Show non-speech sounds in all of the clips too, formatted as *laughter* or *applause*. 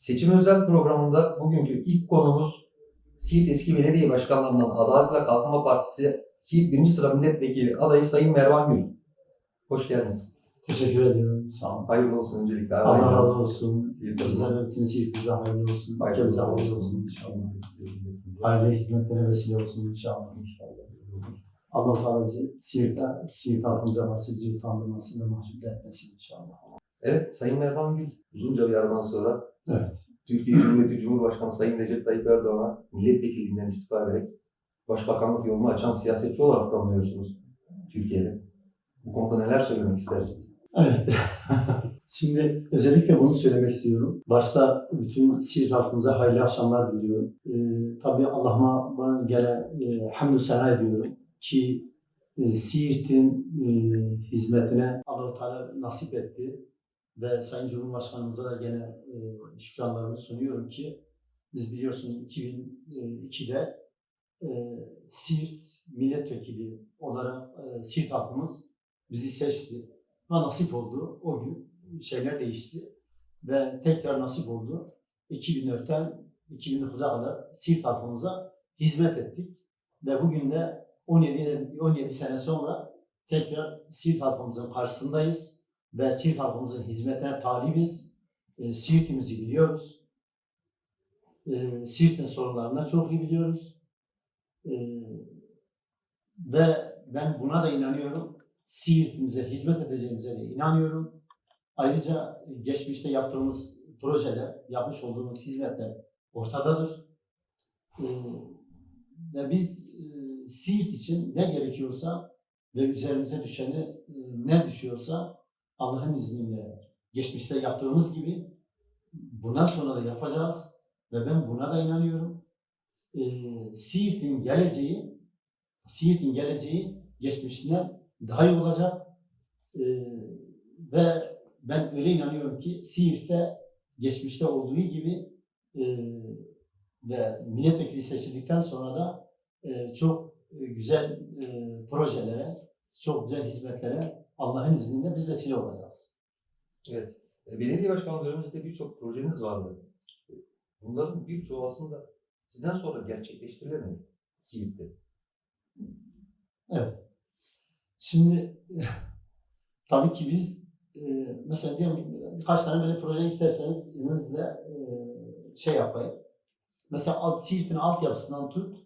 Seçim özel programında bugünkü ilk konumuz Siirt eski belediye başkanlarından Adalet ve Kalkınma Partisi Siirt 1. sıra milletvekili adayı Sayın Mervan Gül. Hoş geldiniz. Teşekkür ediyorum. Sağ olun. Hayırlı olsun öncelikle. Allah razı olsun. Ve bütün Siirt'imize hayırlı olsun. Ülkemize hayırlı olsun. inşallah. Hayırlı hizmetlere vesile olsun inşallah. Allah Teala bizi Siirt'te, Siirt halkımıza varsa bizi utandırmasın ve mahcup etmesin inşallah. Evet, Sayın Mervan Gül uzunca bir aradan sonra Evet. Türkiye Cumhuriyeti Cumhurbaşkanı Sayın Recep Tayyip Erdoğan'a milletvekilliğinden istifa ederek başbakanlık yolunu açan siyasetçi olarak tanınıyorsunuz Türkiye'de. Bu konuda neler söylemek istersiniz? Evet. *laughs* Şimdi özellikle bunu söylemek istiyorum. Başta bütün Siirt halkımıza hayırlı akşamlar diliyorum. Ee, tabii Allah'ıma gene e, hamdü sena ediyorum ki e, Siirt'in e, hizmetine Allah-u Teala nasip etti. Ve Sayın Cumhurbaşkanımıza da gene e, şükranlarımı sunuyorum ki biz biliyorsunuz 2002'de e, Siirt milletvekili olarak e, Siirt halkımız bizi seçti. Ve nasip oldu. O gün şeyler değişti. Ve tekrar nasip oldu. 2004'ten 2009'a kadar Siirt halkımıza hizmet ettik. Ve bugün de 17, 17 sene sonra tekrar Siirt halkımızın karşısındayız. Ve Siirt halkımızın hizmetine talibiz. E, Siirt'imizi biliyoruz. E, Siirt'in sorunlarını çok iyi biliyoruz. E, ve ben buna da inanıyorum. Siirt'imize hizmet edeceğimize de inanıyorum. Ayrıca geçmişte yaptığımız projeler, yapmış olduğumuz hizmetler ortadadır. Ee, ve biz e, Siirt için ne gerekiyorsa ve üzerimize düşeni e, ne düşüyorsa Allah'ın izniyle geçmişte yaptığımız gibi bundan sonra da yapacağız ve ben buna da inanıyorum. Ee, Siirt'in geleceği Siirt'in geleceği geçmişinden daha iyi olacak. Ee, ve ben öyle inanıyorum ki Siirt'te geçmişte olduğu gibi e, ve milletvekili seçildikten sonra da e, çok e, güzel e, projelere, çok güzel hizmetlere Allah'ın izniyle biz vesile olacağız. Evet. E, Belediye başkanlığı döneminizde birçok projeniz vardı. E, Bunların birçoğu aslında sizden sonra gerçekleştirilemedi Siirt'te. Evet. Şimdi *laughs* tabii ki biz e, mesela diyelim birkaç tane böyle proje isterseniz izninizle e, şey yapayım. Mesela alt, Siirt'in altyapısından tut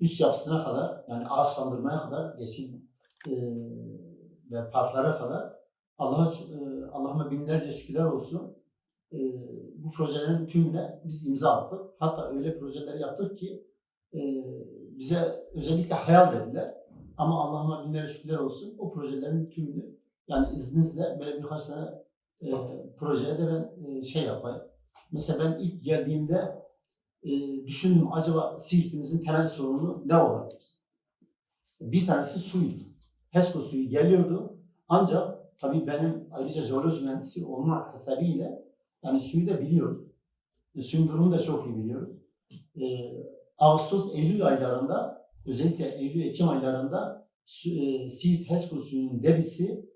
üst yapısına kadar yani ağaçlandırmaya kadar yeşil e, ve parklara kadar Allah'a e, Allah'ıma binlerce şükürler olsun. E, bu projelerin tümüne biz imza attık. Hatta öyle projeler yaptık ki e, bize özellikle hayal dediler. Ama Allah'ıma binlerce şükürler olsun o projelerin tümünü yani izninizle böyle birkaç tane e, projeye de ben şey yapayım. Mesela ben ilk geldiğimde düşündüm acaba Siirt'imizin temel sorunu ne olabilir? Bir tanesi suydu. HESCO suyu geliyordu. Ancak tabii benim ayrıca jeoloji mühendisi olma hasebiyle yani suyu da biliyoruz. E, suyun durumunu da çok iyi biliyoruz. E, Ağustos, Eylül aylarında özellikle Eylül-Ekim aylarında su, e, Siirt HESCO suyunun debisi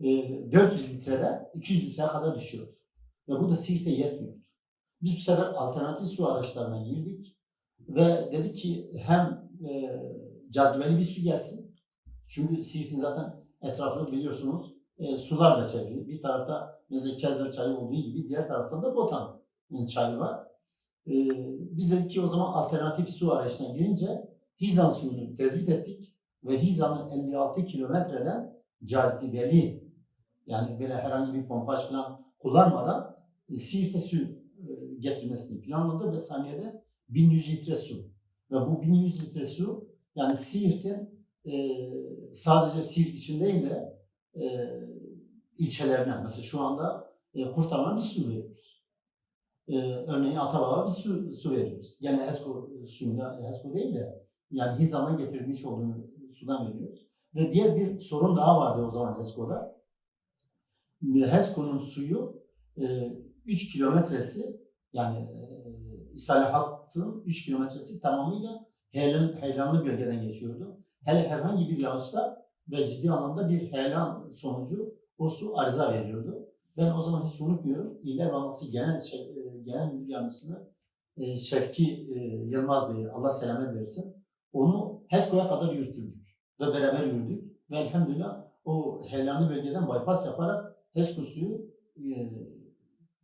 e, 400 litreden 200 litreye kadar düşüyor. Ve bu da Siirt'e yetmiyor. Biz bu sefer alternatif su araçlarına girdik ve dedik ki hem e, cazibeli bir su gelsin. Çünkü Siirt'in zaten etrafını biliyorsunuz e, sularla çevrili. Bir tarafta mesela Kezler çayı olduğu gibi diğer tarafta da Botan e, çayı var. E, biz dedik ki o zaman alternatif su arayışına girince Hizan suyunu tespit ettik ve Hizan'ın 56 kilometreden cazibeli yani böyle herhangi bir pompaj falan kullanmadan e, Siirt'e su e, getirmesini planladı ve saniyede 1100 litre su. Ve bu 1100 litre su yani Siirt'in e, sadece Siirt için değil de e, ilçelerine mesela şu anda e, Kurtarma bir su veriyoruz. E, örneğin Atabağ'a bir su, su veriyoruz. Gene HESCO suyunda, HESCO değil de yani Hizan'dan getirmiş olduğu sudan veriyoruz. Ve diğer bir sorun daha vardı o zaman HESCO'da. HESCO'nun suyu e, 3 kilometresi yani e, İsale hattının 3 kilometresi tamamıyla heyelan, heyelanlı bölgeden geçiyordu. Hele herhangi bir yağışta ve ciddi anlamda bir heyelan sonucu o su arıza veriyordu. Ben o zaman hiç unutmuyorum. İller Bankası Genel, şey, e, genel müdür yardımcısını e, Şevki e, Yılmaz Bey'i Allah selamet versin. Onu HESCO'ya kadar yürüttürdük ve beraber yürüdük. Ve elhamdülillah o heyelanlı bölgeden bypass yaparak HESCO suyu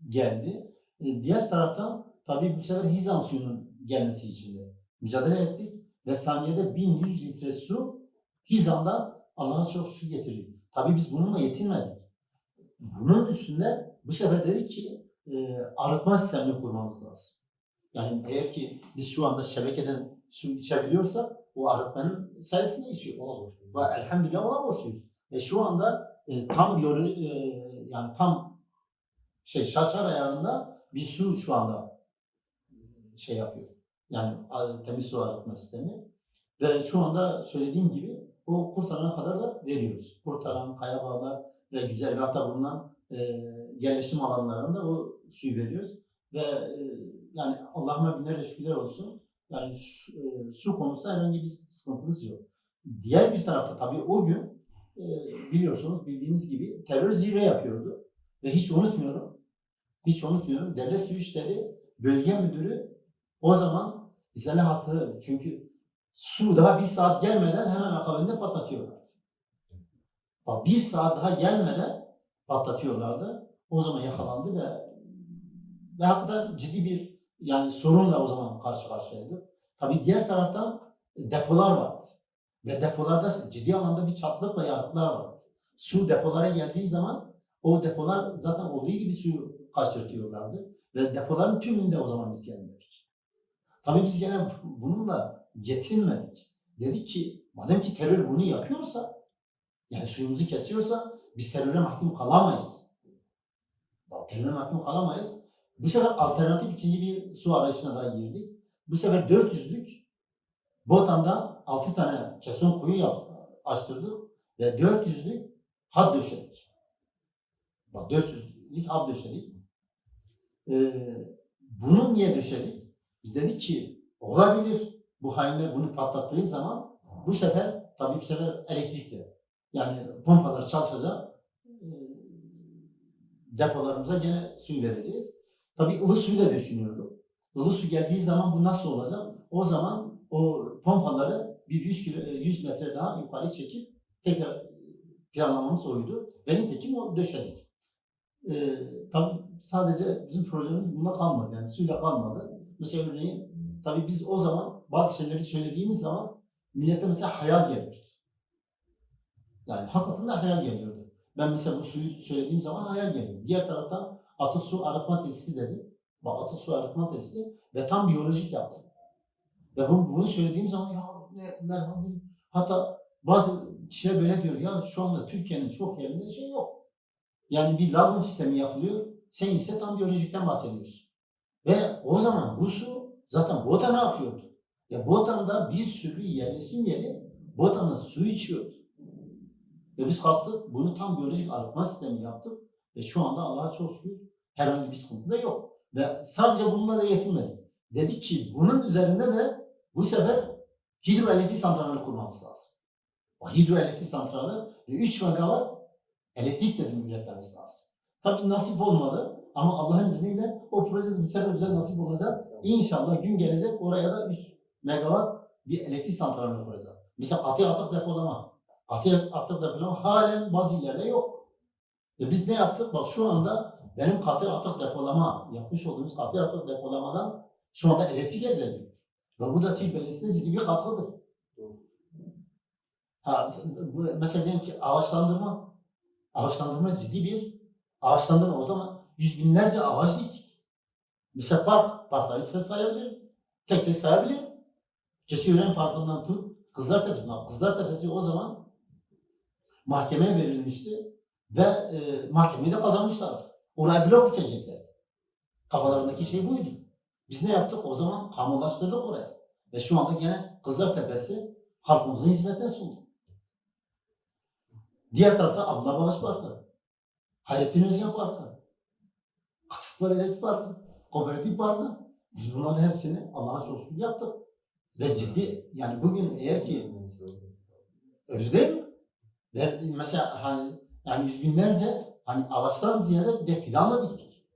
geldi. Diğer taraftan tabii bu sefer Hizan suyunun gelmesi için de mücadele ettik ve saniyede 1100 litre su Hizan'dan Allah'a çok şükür getirdik. Tabii biz bununla yetinmedik. Bunun üstünde bu sefer dedik ki e, arıtma sistemini kurmamız lazım. Yani eğer ki biz şu anda şebekeden su içebiliyorsak o arıtmanın sayesinde içiyoruz. Ve elhamdülillah ona borçluyuz. Ve şu anda e, tam biyoloji, e, yani tam şey şaşar ayarında bir su şu anda e, şey yapıyor. Yani temiz su arıtma sistemi. Ve şu anda söylediğim gibi o kurtarana kadar da veriyoruz. Kurtaran, kaya bağlar ve güzergahta bulunan e, yerleşim alanlarında o suyu veriyoruz. Ve e, yani Allah'ıma binlerce şükürler olsun. Yani şu- e, su konusunda herhangi bir sıkıntımız yok. Diğer bir tarafta tabii o gün e, biliyorsunuz bildiğiniz gibi terör zirve yapıyordu. Ve hiç unutmuyorum, hiç unutmuyorum. Devlet Su İşleri Bölge Müdürü o zaman izale hattı çünkü su daha bir saat gelmeden hemen akabinde patlatıyorlardı. Bak bir saat daha gelmeden patlatıyorlardı. O zaman yakalandı ve ve hakikaten ciddi bir yani sorunla o zaman karşı karşıyaydık. Tabii diğer taraftan depolar vardı. Ve depolarda ciddi anlamda bir çatlak ve yanıklar vardı. Su depolara geldiği zaman o depolar zaten olduğu gibi suyu kaçırtıyorlardı. Ve depoların tümünde o zaman isyan. Tabii biz gene bununla yetinmedik. Dedik ki madem ki terör bunu yapıyorsa yani suyumuzu kesiyorsa biz teröre mahkum kalamayız. Bak, teröre mahkum kalamayız. Bu sefer alternatif ikinci bir su arayışına daha girdik. Bu sefer 400'lük Botan'dan 6 tane keson kuyu yaptık, açtırdık ve 400'lük hat döşedik. Bak 400'lük hat döşedik. Ee, bunu niye döşedik? Biz dedik ki olabilir bu hainler bunu patlattığı zaman bu sefer tabii bu sefer elektrikle yani pompalar çalışacak e, depolarımıza gene suyu vereceğiz. Tabii ılı suyu da düşünüyorduk. Ilı su geldiği zaman bu nasıl olacak? O zaman o pompaları bir 100, kilo, 100 metre daha yukarı çekip tekrar planlamamız oydu. Ve nitekim o döşedik. Ee, tabii sadece bizim projemiz bunda kalmadı. Yani suyla kalmadı. Mesela örneğin tabii biz o zaman bazı şeyleri söylediğimiz zaman millete mesela hayal geliyordu. Yani hakikaten de hayal geliyordu. Ben mesela bu suyu söylediğim zaman hayal geliyor. Diğer taraftan atı su arıtma tesisi dedim. Bak atı su arıtma tesisi ve tam biyolojik yaptım. Ve bunu, bunu söylediğim zaman ya ne merhaba hatta bazı kişiler böyle diyor ya şu anda Türkiye'nin çok yerinde şey yok. Yani bir lagun sistemi yapılıyor. Sen ise tam biyolojikten bahsediyorsun. Ve o zaman bu su zaten Botan'a akıyordu. Ya Botan'da bir sürü yerleşim yeri Botan'ın su içiyordu. Ve biz kalktık bunu tam biyolojik arıtma sistemi yaptık. Ve şu anda Allah'a çok şükür herhangi bir sıkıntı da yok. Ve sadece bununla da yetinmedik. Dedik ki bunun üzerinde de bu sefer hidroelektrik santralini kurmamız lazım. O hidroelektrik santrali ve 3 megawatt elektrik de üretmemiz lazım. Tabii nasip olmadı ama Allah'ın izniyle o proje bu sefer bize nasip olacak. İnşallah gün gelecek oraya da 3 megawatt bir elektrik santralini kuracağız. Mesela katı atık depolama. Katı atık depolama halen bazı yerlerde yok. E biz ne yaptık? Bak şu anda benim katı atık depolama, yapmış olduğumuz katı atık depolamadan şu anda elektrik elde ediliyor. Ve bu da Sil Belediyesi'ne ciddi bir katkıdır. Ha, bu, mesela diyelim ki ağaçlandırma, ağaçlandırma ciddi bir ağaçlandırma. O zaman yüz binlerce ağaç diktik. Mesela park, parkları size sayabilirim. Tek tek sayabilirim. Keşiören Parkı'ndan tut, Kızlar Tepesi'ne. Kızlar Tepesi o zaman mahkemeye verilmişti ve e, mahkemeyi de kazanmışlardı. Oraya blok dikecekler. Kafalarındaki şey buydu. Biz ne yaptık? O zaman kamulaştırdık oraya. Ve şu anda gene Kızlar Tepesi halkımızın hizmetine sundu. Diğer tarafta Abla Bağış Parkı, Hayrettin Özgen Parkı, Kasıtma Deresi Parkı, Kooperatif Parkı. Biz bunların hepsini Allah'a şükür yaptık. Ve ciddi yani bugün eğer ki öyle değil mi? Ve mesela hani yani yüz binlerce hani ağaçtan ziyade bir de fidanla diktik.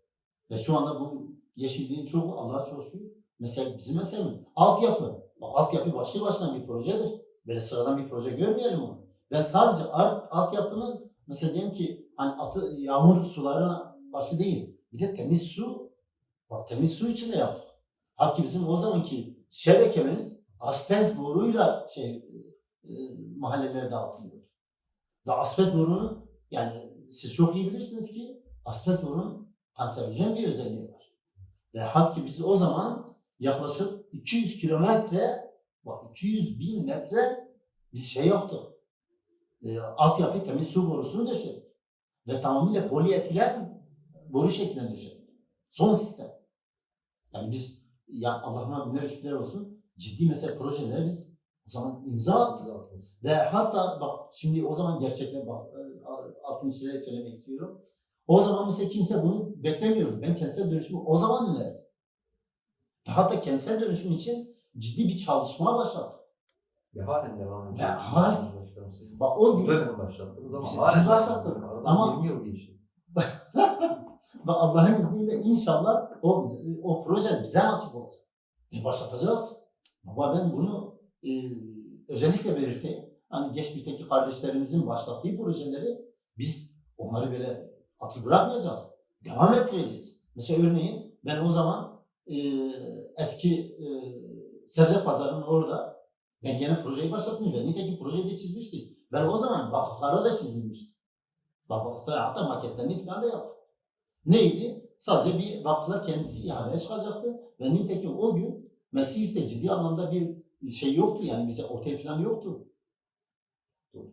Ve şu anda bu yeşilliğin çoğu Allah'a şükür. Mesela bizim mesela altyapı. Bak, altyapı başlı başına bir projedir. Böyle sıradan bir proje görmeyelim onu. Ben sadece altyapının mesela diyelim ki hani atı, yağmur sularına karşı değil. Bir de temiz su. Bak temiz su için de yaptık. Halbuki bizim o zamanki şebekemiz asbest boruyla şey e, mahallelere dağıtılıyordu. Ve asbest borunun yani siz çok iyi bilirsiniz ki asbest borunun kanserojen bir özelliği var. Ve halbuki biz o zaman yaklaşık 200 kilometre bak 200 bin metre biz şey yaptık. E, altyapı temiz su borusunu döşedik. Ve tamamıyla polietilen boru şeklinde döşedik. Son sistem. Yani biz ya Allah'ıma binler şükürler olsun ciddi mesela projelere biz o zaman imza attık. Ve hatta bak şimdi o zaman gerçekler bak e, altını çizerek söylemek istiyorum. O zaman mesela kimse bunu beklemiyordu. Ben kentsel dönüşümü o zaman önerdim. Hatta kentsel dönüşüm için ciddi bir çalışma başladık. Ve halen devam ediyor. Ve halen- Bak o gün dönem başlattınız ama halen biz başlattık. Ama- 20 yıl geçti. *laughs* ve Allah'ın izniyle inşallah o o proje bize nasip olacak. E başlatacağız. Baba ben bunu e, özellikle belirteyim. Hani geçmişteki kardeşlerimizin başlattığı projeleri biz onları böyle atı bırakmayacağız. Devam ettireceğiz. Mesela örneğin ben o zaman e, eski e, sebze pazarının orada ben gene projeyi başlatmıştım. Nitekim projeyi de çizmiştim. Ben o zaman vakıflara da çizilmiştim. Vakıflara hatta maketlerini falan da yaptım. Neydi? Sadece bir vakıflar kendisi ihaleye çıkacaktı. Ve nitekim o gün Mesih'te ciddi anlamda bir şey yoktu. Yani bize otel falan yoktu.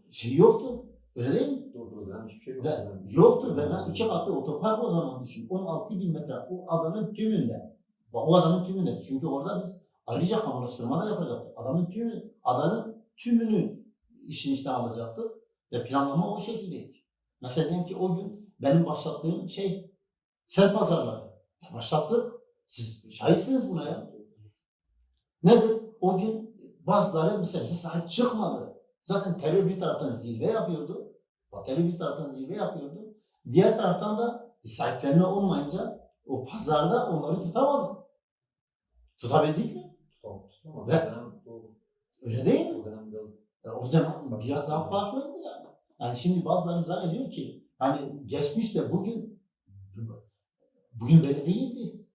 Şey yoktu. Öyle değil mi? Doğru dönem hiçbir şey yok. Ve Yani. yoktu ve ben iki katlı otopark o zaman düşün. 16 bin metre o adanın tümünde. Bak o adanın tümünde. Çünkü orada biz ayrıca kamulaştırma da yapacaktık. Adamın tümü, adanın tümünü işin içine alacaktık. Ve planlama o şekildeydi. Mesela diyelim ki o gün benim başlattığım şey sen pazarları. Ya Başlattık. Siz şahitsiniz buna ya. Nedir? O gün bazıları mesela bize sahip çıkmadı. Zaten terör bir taraftan zirve yapıyordu. O terör bir taraftan zirve yapıyordu. Diğer taraftan da e, sahiplerine olmayınca o pazarda onları tutamadık. Tutabildik mi? Ve- doğru. Öyle değil mi? O zaman biraz daha farklıydı yani. Yani şimdi bazıları zannediyor ki hani geçmişte bugün bugün böyle değildi.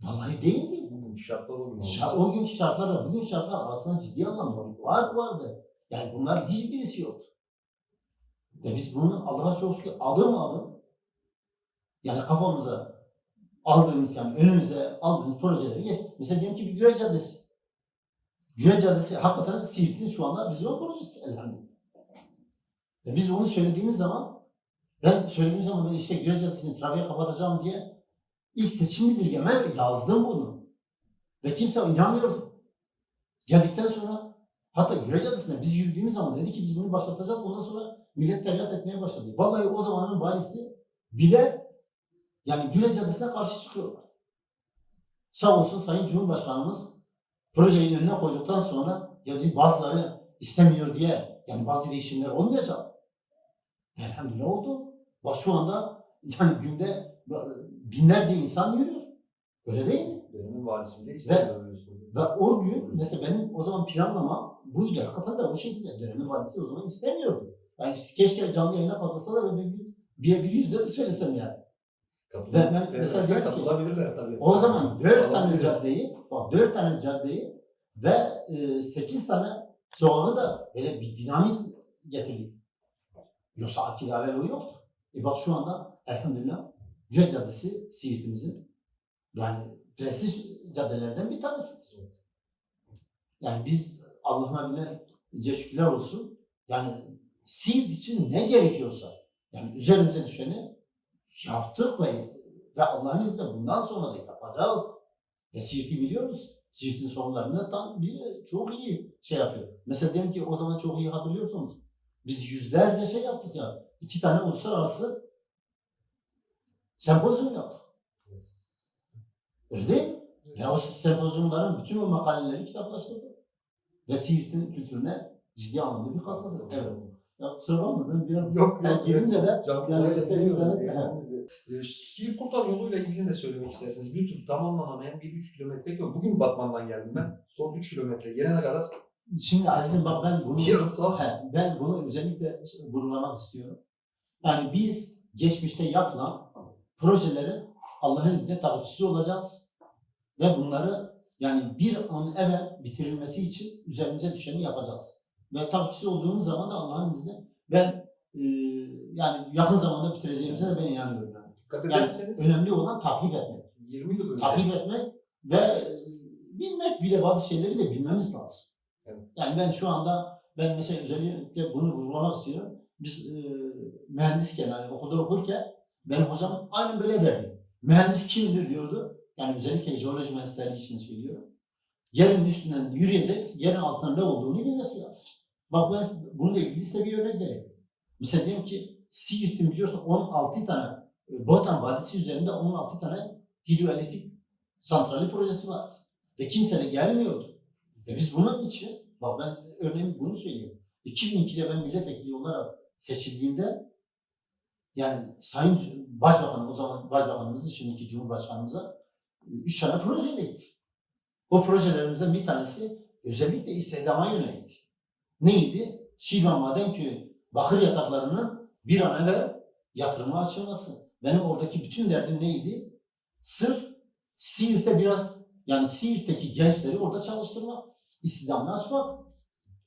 Vallahi değildi. bugün şartlar o gün oldu. Şa- o günkü şartlarla bugün şartlar arasında ciddi anlamda bir fark vardı. Yani bunlar hiçbirisi yoktu. Ve biz bunu Allah'a çok şükür adım adım yani kafamıza aldığımız yani önümüze aldığımız projeleri geç. Mesela diyelim ki bir Güre Caddesi. Güre Caddesi hakikaten Siirt'in şu anda vizyon projesi elhamdülillah. Ve biz onu söylediğimiz zaman ben söylediğim zaman ben işte Güre Caddesi'ni trafiğe kapatacağım diye ilk seçim bildirgeme yazdım bunu. Ve kimse inanmıyordu. Geldikten sonra hatta Güre Caddesi'nde biz yürüdüğümüz zaman dedi ki biz bunu başlatacağız. Ondan sonra millet feryat etmeye başladı. Vallahi o zamanın valisi bile yani Güre Caddesi'ne karşı çıkıyorlar. Sağ olsun Sayın Cumhurbaşkanımız projeyi önüne koyduktan sonra ya dedi, bazıları istemiyor diye yani bazı değişimler olmayacak. Elhamdülillah oldu. Bak şu anda yani günde binlerce insan yürüyor. Öyle değil mi? Dönemin valisi bile. Ve o gün mesela benim o zaman planlama buydu. Hakikaten de o şekilde. Dönemin valisi o zaman istemiyordu. Yani keşke canlı yayına katılsa da bir, bir, bir yüzde de söylesem yani. Katılmak Ben- mesela ki, katılabilirler tabii. O zaman dört tane caddeyi, bak dört tane caddeyi ve e, sekiz tane sokağı da böyle bir dinamizm getirdik. Yoksa akil evvel o yoktu. E bak şu anda elhamdülillah Göl Caddesi Siirt'imizin yani prestij caddelerden bir tanesidir. Yani biz Allah'ıma binlerce şükürler olsun. Yani Siirt için ne gerekiyorsa yani üzerimize düşeni yaptık ve ve Allah'ın izniyle bundan sonra da yapacağız. Ve Siirt'i biliyoruz. Siirt'in sorunlarını tam bir, çok iyi şey yapıyor. Mesela diyelim ki o zaman çok iyi hatırlıyorsunuz. Biz yüzlerce şey yaptık ya. İki tane uluslararası sempozyum yaptık. Öyle değil mi? Ve o sempozyumların bütün o makaleleri kitaplaştırdık. Ve Siirt'in kültürüne ciddi anlamda bir katkıdır. Evet. Ya kusura bakma ben biraz Yok yok. girince de Can- yani Can- isterseniz Can- evet. e, Siirt Kurtar yoluyla ilgili de söylemek isterseniz. Bir tür tamamlanamayan bir 3 kilometre yol. Bugün Batman'dan geldim ben. Son 3 kilometre gelene kadar Şimdi Aziz'im bak ben bunu, sağ He, ben bunu özellikle vurgulamak istiyorum. Yani biz geçmişte yapılan projelerin Allah'ın izniyle takipçisi olacağız. Ve bunları yani bir an evvel bitirilmesi için üzerimize düşeni yapacağız. Ve takipçisi olduğumuz zaman da Allah'ın izniyle ben e, yani yakın zamanda bitireceğimize de ben inanıyorum. Yani. dikkat Yani ederseniz önemli olan takip etmek. 20 yıl önce takip etmek ve e, bilmek bir de bazı şeyleri de bilmemiz lazım. Yani ben şu anda ben mesela özellikle bunu vurgulamak istiyorum. Biz e, mühendisken yani okulda okurken benim hocam aynen böyle derdi. Mühendis kimdir diyordu. Yani özellikle jeoloji mühendisleri için söylüyorum. Yerin üstünden yürüyecek, yerin altında ne olduğunu bilmesi lazım. Bak ben bununla ilgili size bir örnek vereyim. Mesela diyelim ki Siirt'in biliyorsun 16 tane e, Botan Vadisi üzerinde 16 tane hidroelektrik santrali projesi vardı. Ve kimse de gelmiyordu. Ve biz bunun için, bak ben örneğin bunu söylüyorum. 2002'de ben milletvekili olarak seçildiğimde yani Sayın Başbakanım, o zaman Başbakanımız, şimdiki Cumhurbaşkanımıza üç tane projeyle gitti. O projelerimizden bir tanesi özellikle istihdama yönelikti. Neydi? Şivan Madenköy bakır yataklarının bir an evvel yatırıma açılması. Benim oradaki bütün derdim neydi? Sırf Siirt'te biraz yani Siirt'teki gençleri orada çalıştırmak, istihdamını açmak.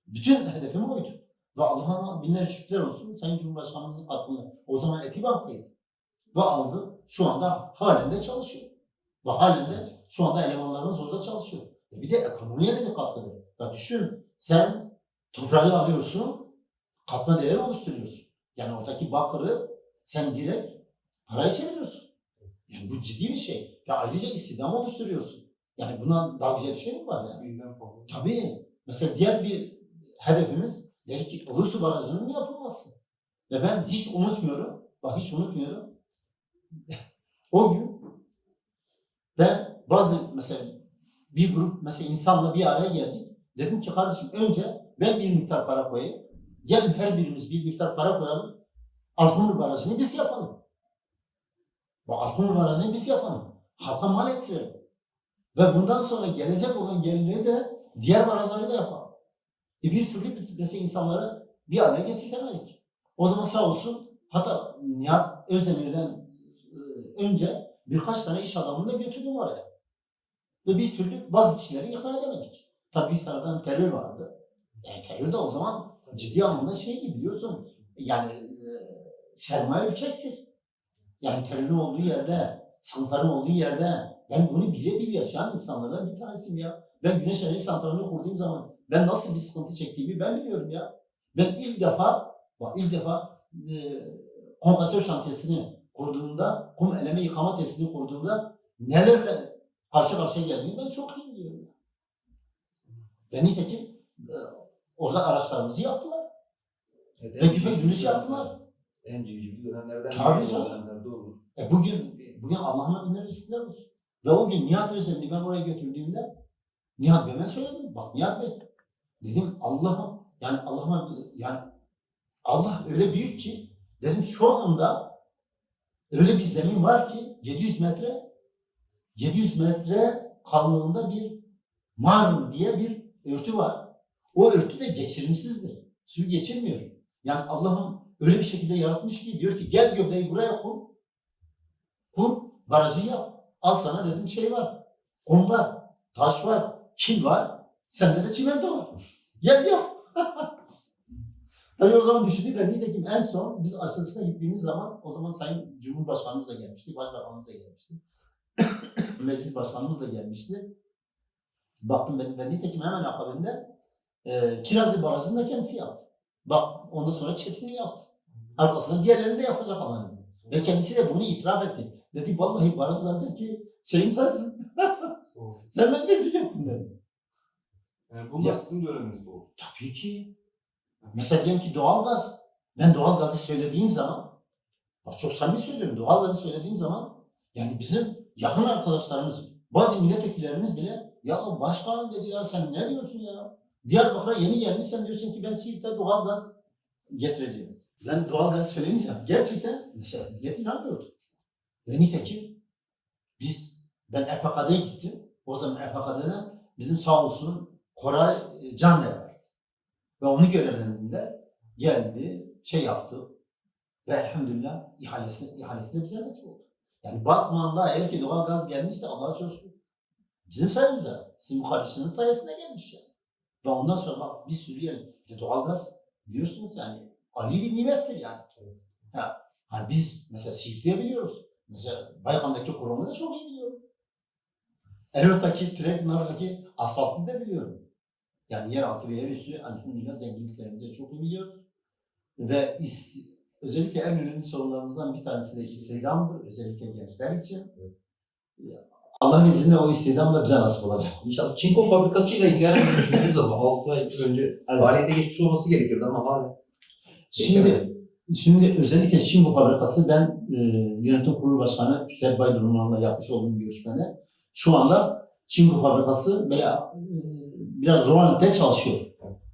Bütün hedefim oydu. Ve Allah'a binler şükürler olsun Sayın Cumhurbaşkanımızın katkıyla. O zaman Etibank'taydı. Ve aldı. Şu anda halen de çalışıyor. Ve halen de şu anda elemanlarımız orada çalışıyor. E bir de ekonomiye de bir katkıdır. Ya düşün sen toprağı alıyorsun, katma değer oluşturuyorsun. Yani oradaki bakırı sen direkt paraya çeviriyorsun. Yani bu ciddi bir şey. Ve ayrıca istihdam oluşturuyorsun. Yani bundan daha güzel bir şey mi var yani? binden fazla. Tabii. Mesela diğer bir hedefimiz belki Ilısu Barajı'nın yapılması. Ve ben hiç unutmuyorum. Bak hiç unutmuyorum. *laughs* o gün ben bazı mesela bir grup mesela insanla bir araya geldik. Dedim ki kardeşim önce ben bir miktar para koyayım. Gelin her birimiz bir miktar para koyalım. Altınlı Barajı'nı biz yapalım. Bu Altınlı Barajı'nı biz yapalım. Halka mal ettirelim. Ve bundan sonra gelecek olan gelirleri de diğer barajları da yapalım. E bir türlü biz mesela insanları bir araya getirtemedik. O zaman sağ olsun hatta Nihat Özdemir'den e, önce birkaç tane iş adamını da götürdüm oraya. Ve bir türlü bazı kişileri ikna edemedik. Tabii bir taraftan terör vardı. Yani terör de o zaman ciddi anlamda şeydi biliyorsun. Yani e, sermaye ürkektir. Yani terörün olduğu yerde, sıkıntıların olduğu yerde ben bunu birebir yaşayan insanlardan bir tanesiyim ya. Ben Güneş Enerji Santrali'ni kurduğum zaman ben nasıl bir sıkıntı çektiğimi ben biliyorum ya. Ben ilk defa, bak ilk defa e, konkasör şantiyesini kurduğumda, kum eleme yıkama testini kurduğumda nelerle karşı karşıya geldiğimi ben çok iyi biliyorum. Ben nitekim e, orada araçlarımızı yaktılar. Evet, Ve güpe gündüz yaptılar. En civcivli dönemlerden Tabii canım. dönemlerde olur. E bugün bugün Allah'ıma binlerce şükürler olsun. Ve o gün Nihat Özlem'i ben oraya götürdüğümde Nihat Bey'e söyledim. Bak Nihat Bey dedim Allah'ım yani Allah'ıma yani Allah öyle büyük ki dedim şu anda öyle bir zemin var ki 700 metre 700 metre kalınlığında bir marun diye bir örtü var. O örtü de geçirimsizdir. Suyu geçirmiyor. Yani Allah'ım öyle bir şekilde yaratmış ki diyor ki gel gövdeyi buraya kur. Kur, barajı yap. Al sana dedim şey var. Kum var, taş var, kil var. Sende de çimento var. *laughs* Gel yap. *laughs* Tabii o zaman düşündük ben nitekim en son biz açılışına gittiğimiz zaman o zaman Sayın Cumhurbaşkanımız da gelmişti, Başbakanımız da gelmişti. *coughs* Meclis Başkanımız da gelmişti. Baktım ben, ben nitekim hemen akabinde e, Kirazlı Barajı'nı da kendisi yaptı. Bak ondan sonra Çetin'i yaptı. Arkasından diğerlerini de yapacak Allah'ın. Ve kendisi de bunu itiraf etti. Dedi vallahi baraj zaten ki şeyim sensin. *laughs* Sen beni teşvik ettin dedi. Yani bunlar Ya- sizin döneminizde oldu. Tabii ki. Mesela diyelim ki doğalgaz. Ben doğalgazı söylediğim zaman, bak çok samimi söylüyorum, doğalgazı söylediğim zaman yani bizim yakın arkadaşlarımız, bazı milletvekillerimiz bile ya başkanım dedi ya sen ne diyorsun ya? Diyarbakır'a yeni gelmiş sen diyorsun ki ben Siirt'te doğalgaz getireceğim. Ben doğalgaz söyleyince gerçekten mesela millet inanmıyordu. Ve nitekim biz ben EPK'ya gittim. O zaman EPK'da bizim sağ olsun Koray e, Caner vardı. Ve onu görevlendiğinde geldi, şey yaptı. Ve elhamdülillah ihalesine, ihalesine bize nasip oldu. Yani Batman'da eğer ki doğal gaz gelmişse Allah'a şükür. Bizim sayemizde. Sizin bu kardeşinin sayesinde gelmiş yani. Ve ondan sonra bak bir sürü yer. Bir de doğal gaz biliyorsunuz yani Ali bir nimettir yani. Ha, hani biz mesela Siirt'te biliyoruz. Mesela Baykan'daki kurumu da çok iyi biliyorum. Erot'taki, Türeknar'daki asfaltını da biliyorum. Yani yeraltı ve yer üstü elhamdülillah zenginliklerimizi çok iyi biliyoruz. Ve is, özellikle en önemli sorunlarımızdan bir tanesi de istihdamdır. Özellikle gençler için. Allah'ın izniyle o istihdam da bize nasip olacak. İnşallah Çinko fabrikasıyla bir düşündüğünüz zaman 6 ay önce Evet. faaliyete geçmiş olması gerekirdi ama hala. Şimdi şimdi özellikle Şimbo fabrikası ben e, yönetim kurulu başkanı Fikret Baydurman'la yapmış olduğum görüşmede şu anda Şimbo fabrikası böyle e, biraz rolantte çalışıyor.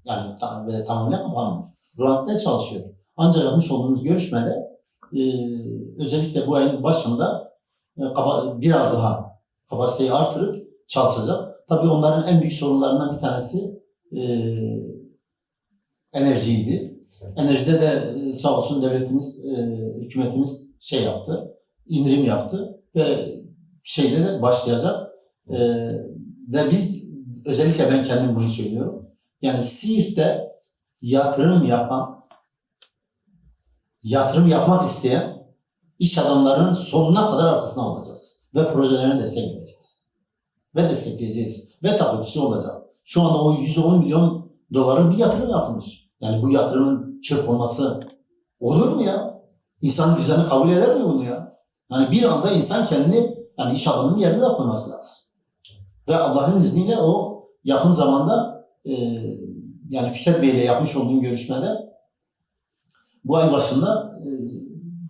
Yani tam, böyle tamamen kapanmıyor. Rolantte çalışıyor. Ancak yapmış olduğumuz görüşmede e, özellikle bu ayın başında e, kapa- biraz daha kapasiteyi artırıp çalışacak. Tabii onların en büyük sorunlarından bir tanesi e, enerjiydi. Enerjide de e, sağ olsun devletimiz, e, hükümetimiz şey yaptı, indirim yaptı ve şeyde de başlayacak. E, ve biz, özellikle ben kendim bunu söylüyorum. Yani Siirt'te yatırım yapan, yatırım yapmak isteyen iş adamlarının sonuna kadar arkasında olacağız. Ve projelerine destek vereceğiz. Ve destekleyeceğiz. Ve tabii ki olacak. Şu anda o 110 milyon doların bir yatırım yapılmış. Yani bu yatırımın çöp olması olur mu ya? İnsan vicdanı kabul eder mi bunu ya? Yani bir anda insan kendini yani iş adamının yerine de koyması lazım. Ve Allah'ın izniyle o yakın zamanda e, yani Fikret Bey ile yapmış olduğum görüşmede bu ay başında e,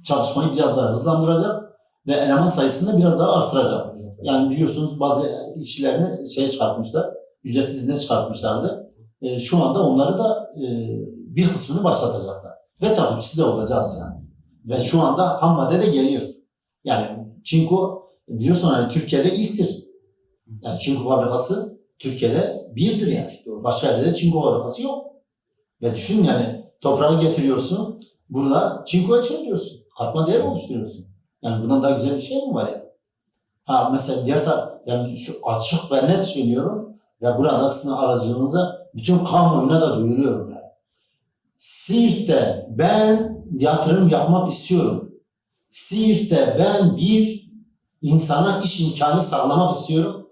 çalışmayı biraz daha hızlandıracak ve eleman sayısını biraz daha artıracak. Yani biliyorsunuz bazı işlerini şeye çıkartmışlar, ücretsiz izne çıkartmışlardı. E, şu anda onları da e, bir kısmını başlatacaklar. Ve tabii siz de olacağız yani. Ve şu anda ham madde de geliyor. Yani Çinko biliyorsun hani Türkiye'de ilktir. Yani Çinko fabrikası Türkiye'de birdir yani. Başka yerde de Çinko fabrikası yok. Ve düşün yani toprağı getiriyorsun, burada Çinko'ya çeviriyorsun. Katma değer oluşturuyorsun. Yani bundan daha güzel bir şey mi var ya? Ha mesela diğer taraf, yani şu açık ve net söylüyorum ve burada sizin aracılığınıza bütün kamuoyuna da duyuruyorum yani. Siirt'te ben yatırım yapmak istiyorum. Siirt'te ben bir insana iş imkanı sağlamak istiyorum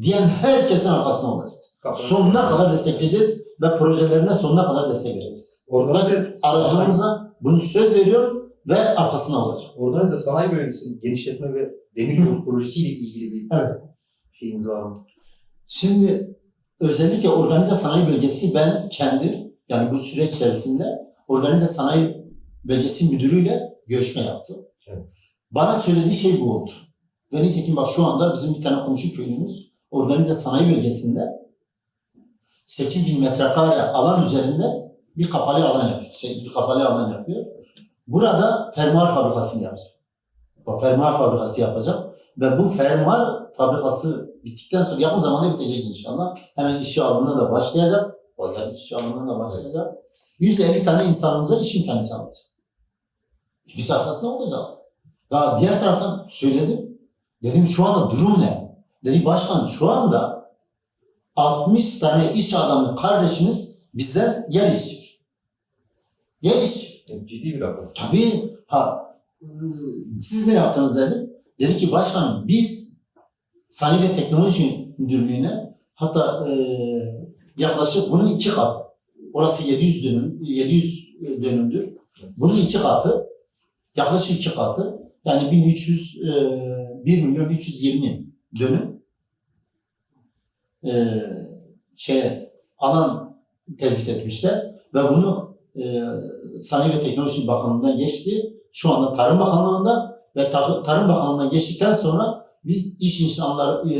diyen herkesin arkasında olacağız. Sonuna kadar destekleyeceğiz ve projelerine sonuna kadar destek vereceğiz. Organize, sanayi, Aracımızla bunu söz veriyorum ve arkasında olacağım. organize sanayi bölgesinin genişletme ve demiryolu projesiyle ilgili bir Evet. şeyiniz var mı? Şimdi özellikle organize sanayi bölgesi ben kendim yani bu süreç içerisinde organize sanayi bölgesi müdürüyle görüşme yaptım. Evet. Bana söylediği şey bu oldu. Ve nitekim bak şu anda bizim bir tane komşu köylümüz organize sanayi bölgesinde 8000 metrekare alan üzerinde bir kapalı alan yapıyor. Şey, bir kapalı alan yapıyor. Burada fermuar fabrikasını yapacak. O fermuar fabrikası yapacak. Ve bu fermuar fabrikası bittikten sonra yakın zamanda bitecek inşallah. Hemen işe alımına da başlayacak. O yani işe alımına da başlayacak. 150 tane insanımıza iş imkanı sağlayacak. Biz arkasında olacağız. Ya diğer taraftan söyledim. Dedim şu anda durum ne? Dedi başkan şu anda 60 tane iş adamı kardeşimiz bizden yer istiyor. Yer istiyor. Ciddi bir rakam. Tabii ha siz ne yaptınız dedim. Dedi ki başkanım biz Sanayi ve Teknoloji Müdürlüğü'ne hatta e, yaklaşık bunun iki katı. Orası 700 dönüm, 700 dönümdür. Bunun iki katı, yaklaşık iki katı. Yani 1300, e, 1 milyon 320 dönüm e, şey alan tespit etmişler ve bunu e, Sanayi ve Teknoloji Bakanlığı'ndan geçti. Şu anda Tarım Bakanlığı'nda ve Ta- Tarım Bakanlığı'ndan geçtikten sonra biz iş insanlar e,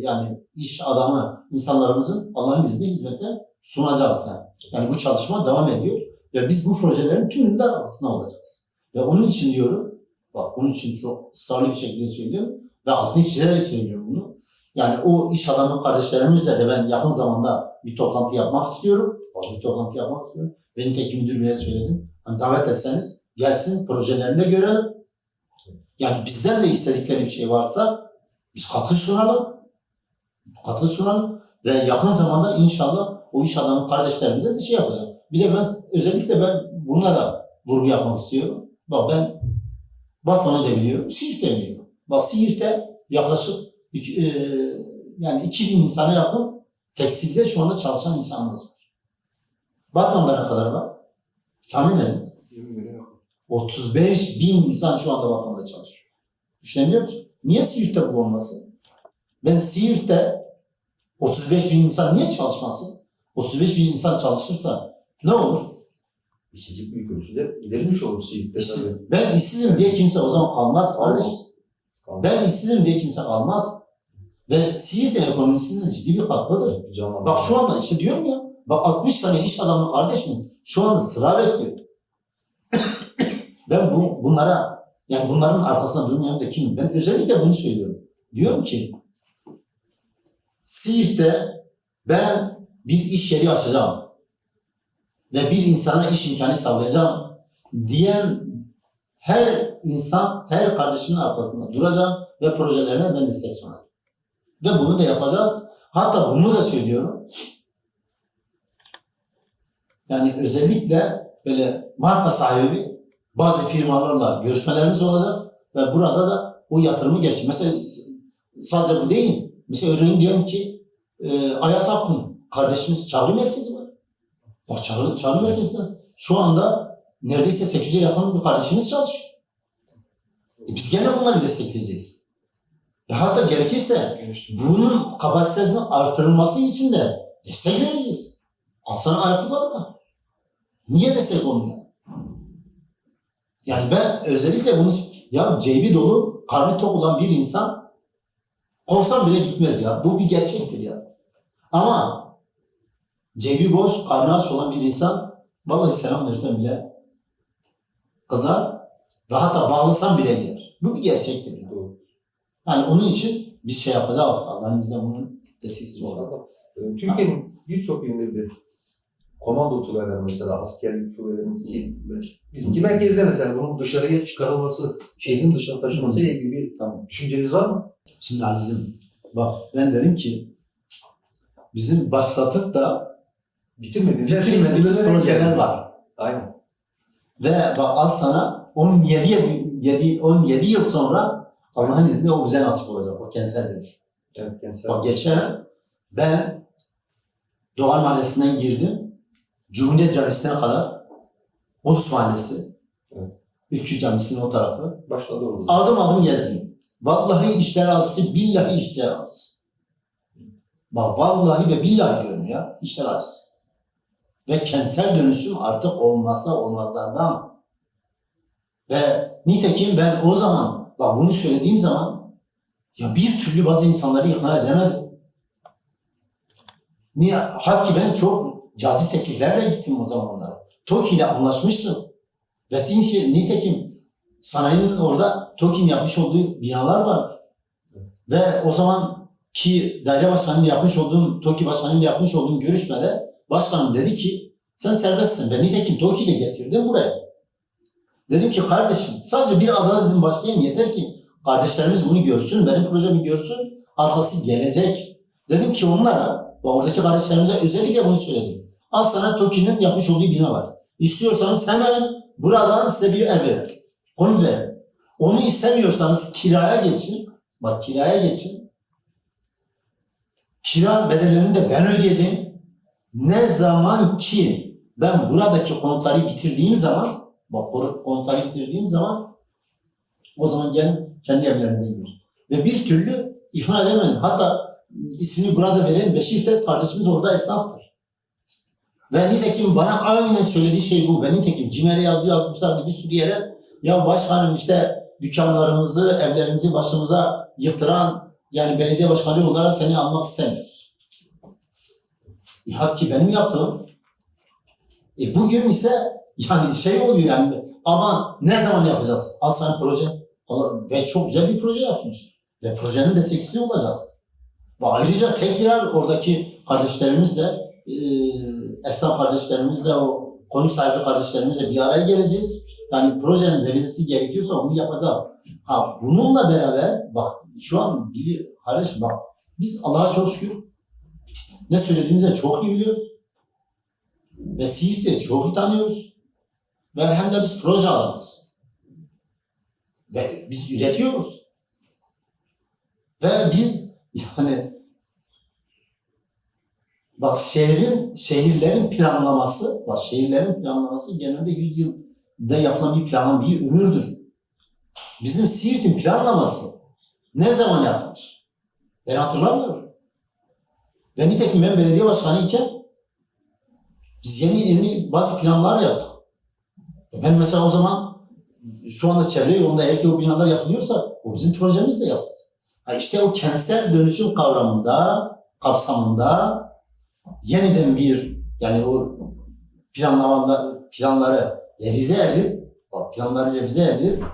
yani iş adamı insanlarımızın Allah'ın izniyle hizmete sunacağız yani. Yani bu çalışma devam ediyor ve biz bu projelerin tümünde arkasında olacağız. Ve onun için diyorum Bak bunun için çok ısrarlı bir şekilde söylüyorum ve altını çizerek söylüyorum bunu. Yani o iş adamı kardeşlerimizle de ben yakın zamanda bir toplantı yapmak istiyorum. Bir toplantı yapmak istiyorum. Benim teknik müdür beye söyledim. Hani davet etseniz gelsin projelerini de görelim. Yani bizden de istedikleri bir şey varsa biz katkı sunalım. Katkı sunalım. Ve yakın zamanda inşallah o iş adamı kardeşlerimize de şey yapacağım. Bir de ben özellikle ben buna da vurgu yapmak istiyorum. Bak ben Batman'ı da biliyorum, Siirt'i de biliyorum. Bak Siirt'te yaklaşık iki, e, yani 2000 insana yakın tekstilde şu anda çalışan insanımız var. Batman'da ne kadar var? Tahmin edin. 20 bine yakın. 35 bin insan şu anda Batman'da çalışıyor. Düşünebiliyor musun? Niye Siirt'te bu olmasın? Ben Siirt'te 35 bin insan niye çalışmasın? 35 bin insan çalışırsa ne olur? İşsizlik büyük ölçüde giderilmiş olur Siirt'te tabii. ben işsizim diye kimse o zaman kalmaz kardeş. Kalmaz. Ben işsizim diye kimse kalmaz. Ve Siirt'in ekonomisinde ciddi bir katkıdır. Canlanma. Bak şu anda işte diyorum ya, bak 60 tane iş adamı kardeşim şu anda sıra bekliyor. *coughs* ben bu, bunlara, yani bunların arkasında durmayan da kimim? Ben özellikle bunu söylüyorum. Diyorum ki, Siirt'te ben bir iş yeri açacağım ve bir insana iş imkanı sağlayacağım diyen her insan, her kardeşimin arkasında duracağım ve projelerine ben destek sunacağım. Ve bunu da yapacağız. Hatta bunu da söylüyorum. Yani özellikle böyle marka sahibi bazı firmalarla görüşmelerimiz olacak ve burada da o yatırımı geç. Mesela sadece bu değil. Mesela örneğin diyelim ki e, Ayas Akın kardeşimiz çağrı merkezi var. Bak çağrı, çağrı merkezinde şu anda neredeyse 800'e yakın bir kardeşimiz çalışıyor. E biz gene bunları destekleyeceğiz. Ve hatta gerekirse bunun kapasitesinin artırılması için de destek vereceğiz. Al sana ayakkabı var. Niye destek olmuyor? Yani ben özellikle bunu ya cebi dolu, karnı tok olan bir insan kovsam bile gitmez ya. Bu bir gerçektir ya. Ama cebi boş, karnı aç olan bir insan vallahi selam versem bile kızar ve hatta bağlasam bile yer. Bu bir gerçektir ya. Doğru. Yani onun için biz şey yapacağız. Allah'ın izniyle bunun tesissiz olarak. Türkiye'nin birçok yerinde bir komando tugayları mesela askerlik şubelerin sil bizimki merkezde mesela bunun dışarıya çıkarılması, şehrin dışına taşıması ile ilgili bir Tamam. düşünceniz var mı? Şimdi azizim bak ben dedim ki bizim başlatıp da Bitirmediğiniz her şey bitirmediğimiz projeler var. Aynen. Ve bak al sana 17, yedi- yedi- 17 yıl sonra Allah'ın izniyle o bize nasip olacak. O kentsel dönüş. Evet gençler. Bak geçen ben Doğan Mahallesi'nden girdim. Cumhuriyet Camisi'ne kadar Ulus Mahallesi. Evet. Ülkü Camisi'nin o tarafı. Başladı orada. Adım adım gezdim. Vallahi işler azısı, billahi işler azısı. Bak vallahi ve billahi diyorum ya, işler azısı. Ve kentsel dönüşüm artık olmazsa olmazlardan. Ve nitekim ben o zaman, bak bunu söylediğim zaman, ya bir türlü bazı insanları ikna edemedim. Niye? Halbuki ben çok cazip tekliflerle gittim o zamanlar. TOKİ ile anlaşmıştım. Ve nitekim sanayinin orada TOKİ'nin yapmış olduğu binalar vardı. Ve o zaman ki daire başkanının yapmış olduğum, TOKİ başkanının yapmış olduğum görüşmede başkanım dedi ki sen serbestsin. Ben nitekim TOKİ'yi de getirdim buraya. Dedim ki kardeşim sadece bir adada dedim başlayayım yeter ki kardeşlerimiz bunu görsün, benim projemi görsün, arkası gelecek. Dedim ki onlara, ve oradaki kardeşlerimize özellikle bunu söyledim. Al sana TOKİ'nin yapmış olduğu bina var. İstiyorsanız hemen buradan size bir ev verir. Konut verir. Onu istemiyorsanız kiraya geçin. Bak kiraya geçin. Kira bedellerini de ben ödeyeceğim. Ne zaman ki ben buradaki konutları bitirdiğim zaman, bak konutları bitirdiğim zaman o zaman gelin kendi evlerinize girin. Ve bir türlü ikna edemedim. Hatta ismini burada veren Beşir Tez kardeşimiz orada esnaftır. Ve nitekim bana aynen söylediği şey bu. Ve nitekim CİMER'e yazı yazmışlardı bir sürü yere. Ya başkanım işte dükkanlarımızı, evlerimizi başımıza yıktıran yani belediye başkanı olarak seni almak istemiyoruz. E, halbuki benim yaptığım. E, bugün ise yani şey oluyor yani ama ne zaman yapacağız? Al sana proje. Ve çok güzel bir proje yapmış. Ve projenin destekçisi olacağız. Ve ayrıca tekrar oradaki kardeşlerimizle, e, esnaf kardeşlerimizle, o konu sahibi kardeşlerimizle bir araya geleceğiz. Yani projenin revizisi gerekiyorsa onu yapacağız. Ha bununla beraber bak şu an bili kardeş bak biz Allah'a çok şükür ne söylediğimizi çok iyi biliyoruz. Ve Siirt'i çok iyi tanıyoruz. Ve hem de biz proje alanız. Ve biz üretiyoruz. Ve biz yani bak şehrin, şehirlerin planlaması, bak şehirlerin planlaması genelde 100 yılda yapılan bir planın bir ömürdür. Bizim Siirt'in planlaması ne zaman yapılmış? Ben hatırlamıyorum. Ve nitekim ben belediye başkanı iken biz yeni yeni bazı planlar yaptık. Ben mesela o zaman şu anda çevre yolunda eğer o binalar yapılıyorsa o bizim projemiz de yaptık. Ha işte o kentsel dönüşüm kavramında, kapsamında yeniden bir yani o planlamada planları revize edip planları revize edip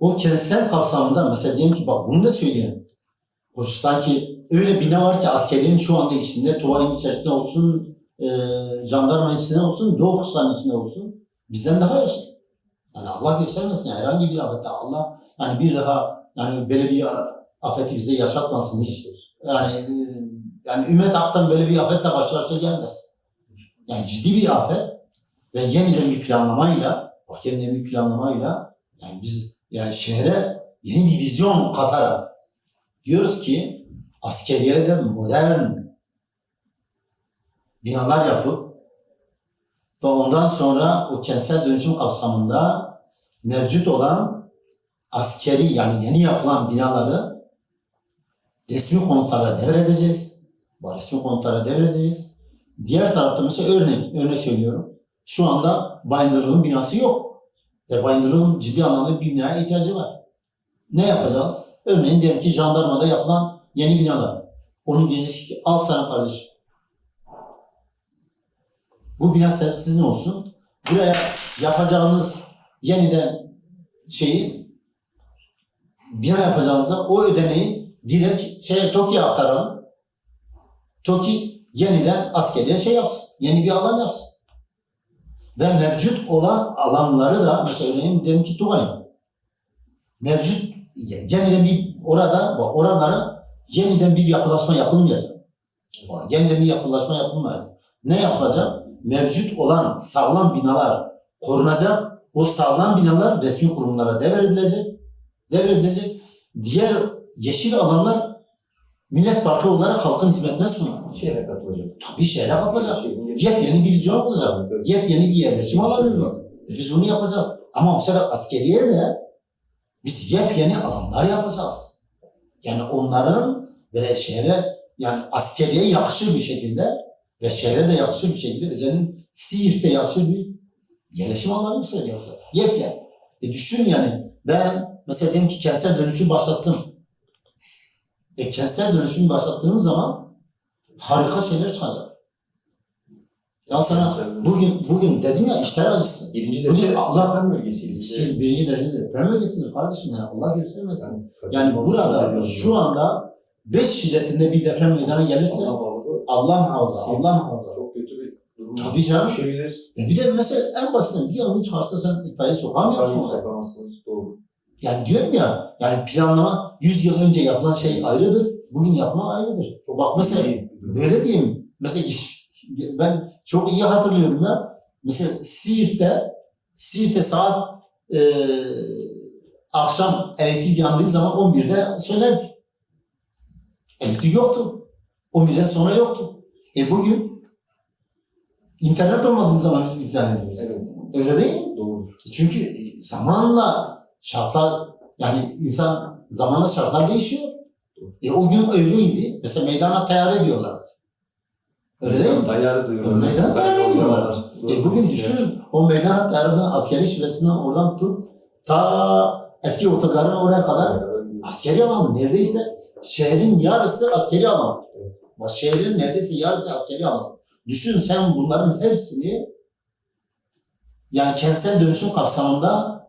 o kentsel kapsamında mesela diyelim ki bak bunu da söyleyeyim. Koçistan'ki öyle bina var ki askeriyenin şu anda içinde, Tuvay'ın içerisinde olsun, e, jandarma içinde olsun, Doğu Kuşlar'ın içinde olsun. Bizden daha yaşlı. Yani Allah göstermesin herhangi bir afette Allah yani bir daha yani böyle bir afeti bize yaşatmasın hiç. Yani e, yani Ümmet Ak'tan böyle bir afetle karşı karşıya gelmesin. Yani ciddi bir afet ve yeniden bir planlamayla, bak yeniden bir planlamayla yani biz yani şehre yeni bir vizyon katarak diyoruz ki askeriyede modern binalar yapıp ve ondan sonra o kentsel dönüşüm kapsamında mevcut olan askeri yani yeni yapılan binaları resmi konutlara devredeceğiz. Resmi konutlara devredeceğiz. Diğer tarafta mesela örnek, örnek söylüyorum. Şu anda Bayındırlık'ın binası yok. Ve Bayındırlık'ın ciddi anlamda bir binaya ihtiyacı var. Ne yapacağız? Örneğin diyelim ki jandarmada yapılan yeni binalar. Onun diyecek ki al sana kardeş. Bu bina sizin olsun. Buraya yapacağınız yeniden şeyi bina yapacağınızda o ödemeyi direkt şeye TOKİ'ye aktaralım. TOKİ yeniden askeriye şey yapsın. Yeni bir alan yapsın. Ve mevcut olan alanları da mesela örneğin diyelim ki Tugay. Mevcut yeniden bir orada oralara yeniden bir yapılaşma yapılmayacak. Yeniden bir yapılaşma yapılmayacak. Ne yapılacak? Mevcut olan sağlam binalar korunacak. O sağlam binalar resmi kurumlara devredilecek. Devredilecek. Diğer yeşil alanlar millet parkı olarak halkın hizmetine sunulur. Şehre katılacak. Tabii şehre katılacak. Şehrin Yepyeni bir vizyon olacak. Evet. Yepyeni bir yerleşim alanı olacak. E biz bunu yapacağız. Ama bu sefer askeriye de biz yepyeni alanlar yapacağız. Yani onların böyle şehre yani askeriye yakışır bir şekilde ve şehre de yakışır bir şekilde özellikle Siirt'te yakışır bir yerleşim alanı mesela yapacağız. Yepyeni. E düşün yani ben mesela diyelim ki kentsel dönüşüm başlattım. E kentsel dönüşüm başlattığım zaman harika şeyler çıkacak. Ya sana bugün bugün dedim ya işler acısı. Birinci Bugün derece Allah- Allah bölgesiydi. Siz birinci derecede deprem bölgesiniz kardeşim yani Allah göstermesin. Yani, Yani burada şu anda 5 şiddetinde bir deprem meydana gelirse Allah muhafaza Allah muhafaza, Allah muhafaza. çok kötü bir durum. Tabii canım. Düşebilir. E bir de mesela en basitinden bir yangın çıkarsa sen itfaiye sokamıyorsun. Doğru. Yani diyorum ya yani planlama 100 yıl önce yapılan şey ayrıdır. Bugün yapma ayrıdır. Çok Bak mesela. Böyle diyeyim. Mesela ben çok iyi hatırlıyorum ya. Mesela Siirt'te Siirt'te saat e, akşam elektrik yandığı zaman 11'de söylerdi. Elektrik yoktu. 11'den sonra yoktu. E bugün internet olmadığı zaman biz izah ediyoruz. Evet. Öyle değil mi? Doğrudur. Çünkü zamanla şartlar yani insan zamanla şartlar değişiyor. E o gün öyleydi. Mesela meydana tayar ediyorlardı. Öyle değil mi? Dayarı duyuyorlar. Meydan dayarı diyorlar. Doğru. E bugün düşün o meydan tayarından askeri şubesinden oradan tut ta eski otogarın oraya kadar askeri alan neredeyse şehrin yarısı askeri alan. Bak şehrin neredeyse yarısı askeri alan. Düşün sen bunların hepsini yani kentsel dönüşüm kapsamında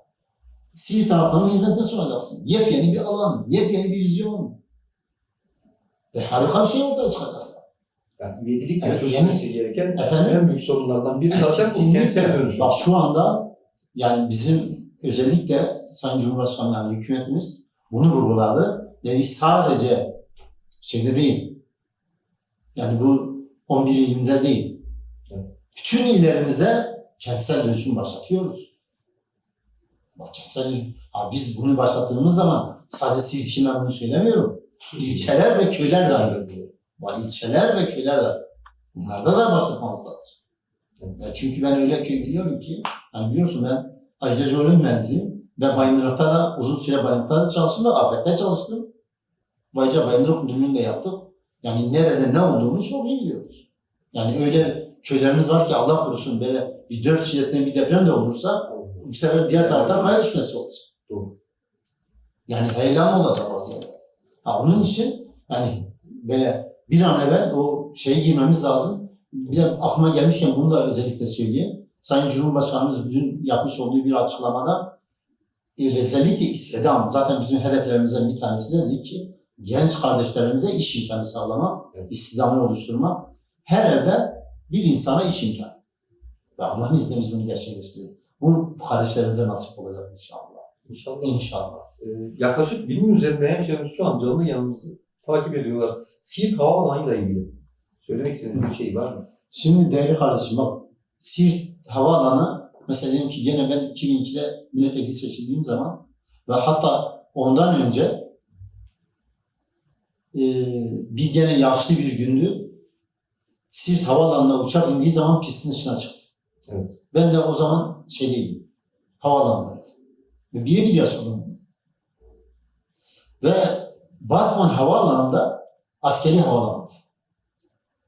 Siirt halkının hizmetine sunacaksın. Yepyeni bir alan, yepyeni bir vizyon. Ve harika bir şey ortaya çıkacak. Yani ivedilikle Evet, çözülmesi gereken Efendim? en büyük sorunlardan biri zaten bu kentsel dönüşüm. Bak şu anda yani bizim özellikle Sayın Cumhurbaşkanı yani hükümetimiz bunu vurguladı. Yani sadece şeyde değil. Yani bu 11 ilimizde değil. Evet. Bütün illerimize kentsel dönüşüm başlatıyoruz. Dönüşüm. Ha, biz bunu başlattığımız zaman sadece siz için ben bunu söylemiyorum. İlçeler ve köyler dahil. Var ilçeler ve köyler de. Bunlarda da başlatmamız lazım. Ya çünkü ben öyle köy biliyorum ki, hani biliyorsun ben jeoloji mühendisiyim ve Bayındırlık'ta da uzun süre Bayındırlık'ta da çalıştım ve Afet'te çalıştım. Ayrıca Bayındırlık Müdürlüğü'nü de yaptık. Yani nerede ne olduğunu çok iyi biliyoruz. Yani öyle köylerimiz var ki Allah korusun böyle bir dört şiddetli bir deprem de olursa bu sefer diğer taraftan kaya düşmesi olacak. Doğru. Yani heyelan olacak vaziyette. Ha, onun için hani böyle bir an evvel o şeyi girmemiz lazım. Bir de aklıma gelmişken bunu da özellikle söyleyeyim. Sayın Cumhurbaşkanımız dün yapmış olduğu bir açıklamada e, özellikle istedam, zaten bizim hedeflerimizden bir tanesi de dedi ki genç kardeşlerimize iş imkanı sağlamak, Evet. istihdamı oluşturmak. Her evde bir insana iş imkanı. Ve Allah'ın izniyle biz bunu gerçekleştirdik. Bu kardeşlerimize nasip olacak inşallah. İnşallah. İnşallah. Ee, yaklaşık binin üzerinde hemşehrimiz şu an canlı yanımızı takip ediyorlar. Siirt havaalanıyla ilgili. Söylemek istediğiniz bir şey var mı? Şimdi değerli kardeşim bak Siirt Havaalanı mesela diyelim ki gene ben 2002'de milletvekili seçildiğim zaman ve hatta ondan önce e, bir gene yağışlı bir gündü. Siirt Havaalanı'na uçak indiği zaman pistin dışına çıktı. Evet. Ben de o zaman şeydeydim. Havaalanındaydım. Ve birebir yaşadım. bunu. Ve Batman Havaalanı'nda askeri havaalanıydı.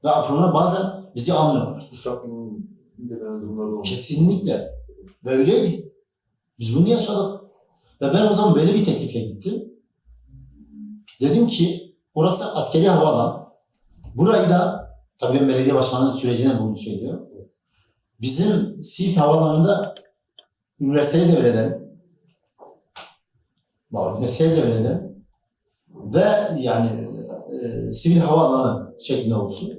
Ve Afron'a bazen bizi. Uçak olmuş. Kesinlikle. Ve öyleydi. Biz bunu yaşadık. Ve ben o zaman böyle bir teklifle gittim. Dedim ki orası askeri havaalanı. Burayı da tabii ben belediye başkanı sürecinde bunu söylüyorum. Bizim Siirt Havaalanı'nda üniversiteyi devredelim. Bak, üniversiteyi devredelim. Ve yani e, sivil havaalanı şeklinde olsun.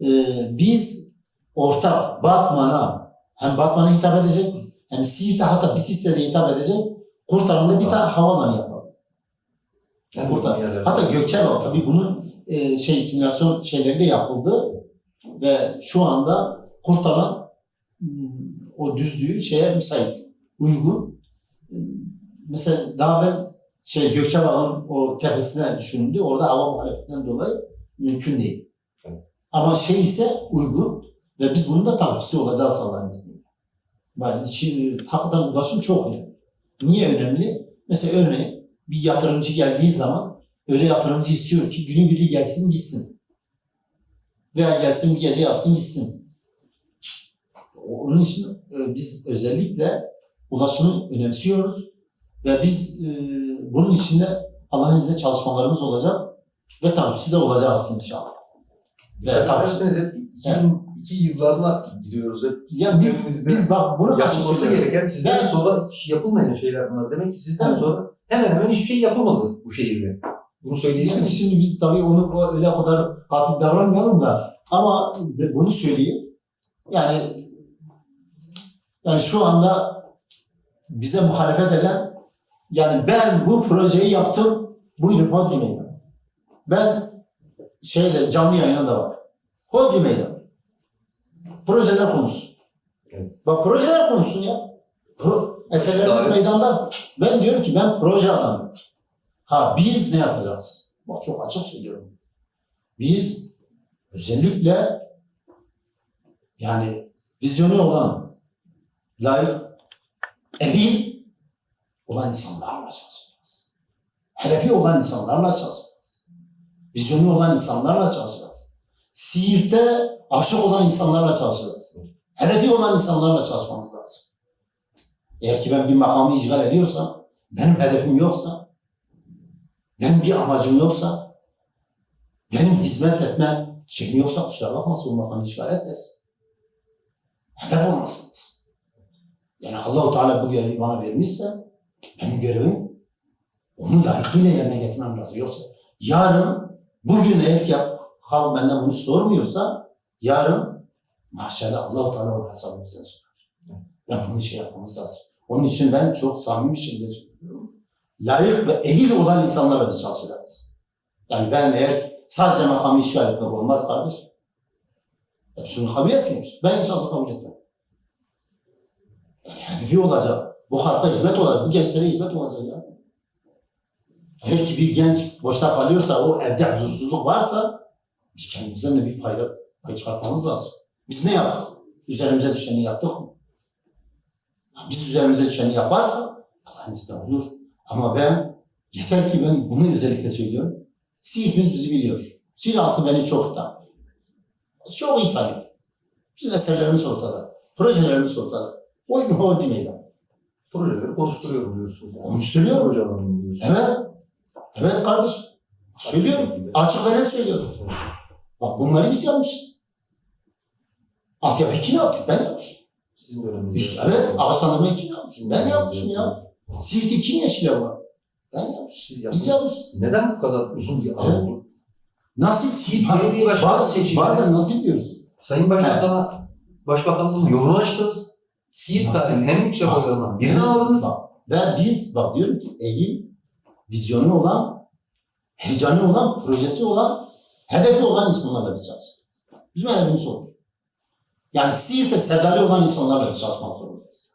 E, biz ortak Batman'a hem Batman'a hitap edecek hem Siirt'e hatta Bitlis'e de hitap edecek kurtarımda bir tane havaalanı yapalım. Yani yerler- Hatta Gökçeada tabii bunun e, şey simülasyon şeyleri de yapıldı ve şu anda kurtaran hmm, o düzlüğü şeye müsait, uygun. Mesela daha ben şey Gökçeada'nın o tepesine düşündü. Orada hava muhalefetinden dolayı mümkün değil. Evet. Ama şey ise uygun ve biz bunun da takipçisi olacağız Allah'ın izniyle. Yani içi, hakikaten ulaşım çok önemli. Niye önemli? Mesela örneğin bir yatırımcı geldiği zaman öyle yatırımcı istiyor ki günü biri gelsin gitsin. Veya gelsin bir gece yatsın gitsin. Onun için e, biz özellikle ulaşımı önemsiyoruz ve biz e, bunun içinde Allah'ın izniyle çalışmalarımız olacak ve takipçisi de olacağız inşallah. Ve takipçisi Derseniz hep 2002 yıllarına gidiyoruz hep. ya biz biz bak bunu yapılması gereken sizden Ben- sonra yapılmayan şeyler bunlar. Demek ki sizden Evet. sonra hemen hemen hiçbir şey yapılmadı bu şehirde. Bunu söyleyelim Yani şimdi biz tabii onu o- öyle kadar katı davranmayalım da ama bunu söyleyeyim. Yani yani şu anda bize muhalefet eden yani ben bu projeyi yaptım buyurun Hodri Meydan. Ben şeyde canlı yayına da var. Hodri Meydan. Projeler konuşsun. Evet. Bak projeler konuşsun ya. Pro, eserlerimiz Davet- meydanda. Ben diyorum ki ben proje adamıyım. Ha biz ne yapacağız? Bak çok açık söylüyorum. Biz özellikle yani vizyonu olan, layık, emin olan insanlarla çalışacağız. Hedefi olan insanlarla çalışacağız. Vizyonu olan insanlarla çalışacağız. Siirt'te aşık olan insanlarla çalışacağız. Hedefi olan insanlarla çalışmamız lazım. Eğer ki ben bir makamı işgal ediyorsam, benim hedefim yoksa, benim bir amacım yoksa, benim hizmet etme şeyim yoksa kusura bakmasın bu makamı işgal etmesin. Hedef olmasın. Yani Allahu Teala bu görevi bana vermişse benim görevim onu layıkıyla yerine getirmem lazım. Yoksa yarın bugün eğer ki halk benden bunu sormuyorsa yarın mahşerde Allahu Teala o hesabı bize sorar. Ve bunu şey yapmamız lazım. Onun için ben çok samimi bir şekilde söylüyorum. Layık ve ehil olan insanlarla biz çalışacağız. Yani ben eğer sadece makamı işgal etmek olmaz kardeş. Şunu kabul etmiyoruz. Ben şahsı kabul etmem. Hedefi olacak. Bu halka hizmet olacak. Bu gençlere hizmet olacak ya. Eğer ki bir genç boşta kalıyorsa, o evde huzursuzluk varsa biz kendimizden de bir payda pay çıkartmamız lazım. Biz ne yaptık? Üzerimize düşeni yaptık mı? Biz üzerimize düşeni yaparsa Allah'ın izniyle olur. Ama ben yeter ki ben bunu özellikle söylüyorum. Siirt'imiz bizi biliyor. Siirt halkı beni çok tanıyor. Çok iyi tanıyor. Bizim eserlerimiz ortada. Projelerimiz ortada. O o meydan. Projeleri konuşturuyorum diyorsunuz. Yani. Konuşturuyor. Proje alanı diyorsunuz. Evet. Evet kardeş. Söylüyorum. Açık ve net söylüyorum. Bak bunları biz yapmışız. Altyapı kim yaptı? Ben yapmışım. Sizin döneminizde. Evet. Ağaçlandırmayı kim yapmış? Ben yapmışım ya. Siirt'i kim yeşile var? Ben yapmışım. Siz Biz yapmışız. Neden bu kadar uzun bir Evet. oldu? Nasıl Siirt Belediye başkanı seçildi. Bazen nasıl diyoruz? Sayın Başbakan'a Başbakanlığın yolunu açtınız. Siirt Nasıl? tarihin en yüksek oylarından birini aldınız. Bak, ve biz bak diyorum ki Eylül vizyonu olan, heyecanı olan, projesi olan, hedefi olan insanlarla biz çalışıyoruz. Bizim hedefimiz olur. Yani Siirt'te sevdalı olan insanlarla biz çalışmak zorundayız.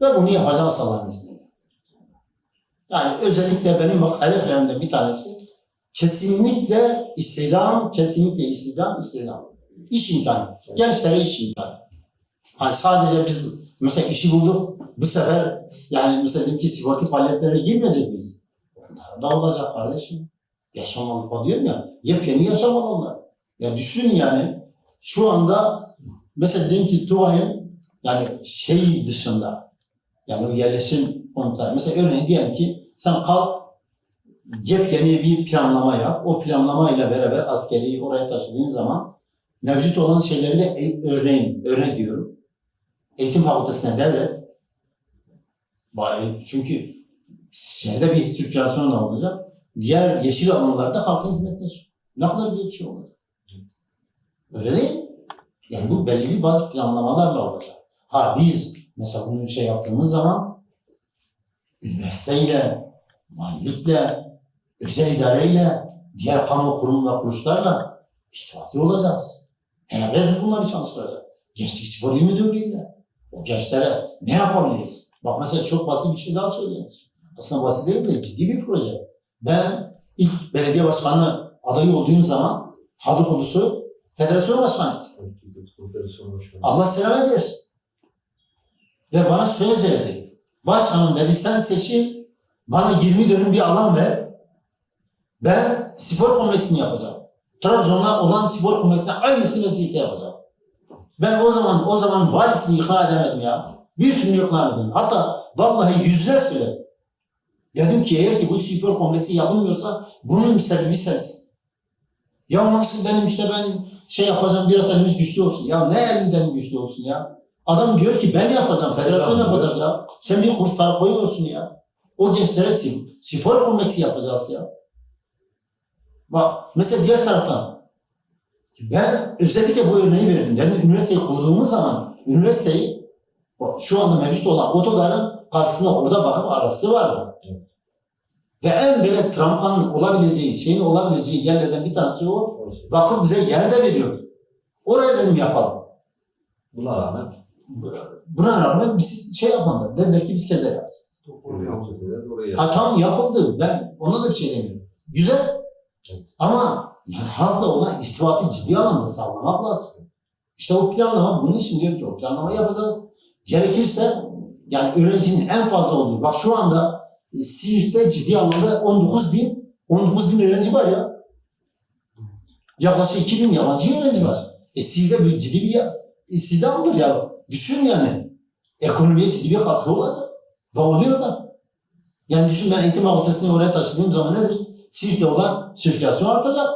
Ve bunu yapacağız Allah'ın izniyle. Yani özellikle benim bak hedeflerimden bir tanesi kesinlikle istihdam, kesinlikle istihdam, istihdam. İş imkanı. Gençlere iş imkanı. Hani sadece biz mesela işi bulduk, bu sefer yani mesela diyelim ki sigorta faaliyetlere girmeyecek miyiz? Onlar da olacak kardeşim. Yaşam alanı diyorum ya, yepyeni yaşam alanları. Ya düşün yani, şu anda mesela diyelim ki Tuvay'ın yani şey dışında, yani o yerleşim konutları. Mesela örneğin diyelim ki sen kalk yepyeni bir planlama yap. O planlamayla beraber askeriyi oraya taşıdığın zaman mevcut olan şeyleri de e- örneğin, örnek diyorum. Eğitim fakültesine devret. Çünkü şeyde bir sirkülasyon da olacak. Diğer yeşil alanlarda halka hizmette. Ne kadar güzel bir şey olacak. Öyle değil mi? Yani bu belirli bazı planlamalarla olacak. Ha biz mesela bunu şey yaptığımız zaman üniversiteyle, valilikle, özel idareyle, diğer kamu kurum ve kuruluşlarla iştirakli olacağız. Beraber bunları çalıştıracağız. Gençlik Spor İl Müdürlüğü'yle. O gençlere ne yapabiliriz? Bak mesela çok basit bir şey daha söyleyeyim. Aslında basit değil de ciddi bir proje. Ben ilk belediye başkanı adayı olduğum zaman Hadukulusu federasyon başkanıydı. Allah selamet versin. Ve bana söz verdi. Başkanım dedi sen seçil, bana 20 dönüm bir alan ver. Ben spor kompleksini yapacağım. Trabzon'da olan spor kompleksine aynısını Mesih'te yapacağım. Ben o zaman o zaman valisini ikna edemedim ya. Bir türlü ikna edemedim. Hatta vallahi yüzle söyledim. Dedim ki eğer ki bu spor kompleksi yapılmıyorsa bunun sebebi sensin. Ya nasıl benim işte ben şey yapacağım biraz elimiz güçlü olsun. Ya ne elinden güçlü olsun ya? Adam diyor ki ben yapacağım, federasyon yapacak ya. Sen bir kuruş para koymuyorsun ya. O gençlere spor kompleksi yapacağız ya. Bak mesela diğer taraftan ben özellikle bu örneği verdim. Yani üniversiteyi kurduğumuz zaman üniversiteyi şu anda mevcut olan otogarın karşısında orada bakıp arası vardı. Ve en böyle trampanın olabileceği, şeyin olabileceği yerlerden bir tanesi o. Vakıf bize yer de veriyordu. Oraya dedim yapalım. Buna rağmen Buna rağmen biz şey yapmadılar. Dediler ki biz kezer yapacağız. Ha tam yapıldı. Ben ona da bir şey demiyorum. Güzel. Ama halkla olan istibatı ciddi anlamda sağlamak lazım. İşte o planlama bunun için diyor ki o planlamayı yapacağız. Gerekirse yani öğrencinin en fazla olduğu. Bak şu anda Siirt'te ciddi anlamda 19 bin 19 bin öğrenci var ya. Yaklaşık 2 bin yabancı öğrenci var. E Siirt'te bir ciddi bir ya- istihdamdır ya. Düşün yani. Ekonomiye ciddi bir katkı olacak. Ve oluyor da. Yani düşün ben eğitim fakültesini oraya taşıdığım zaman nedir? Siirt'te olan sirkülasyon artacak.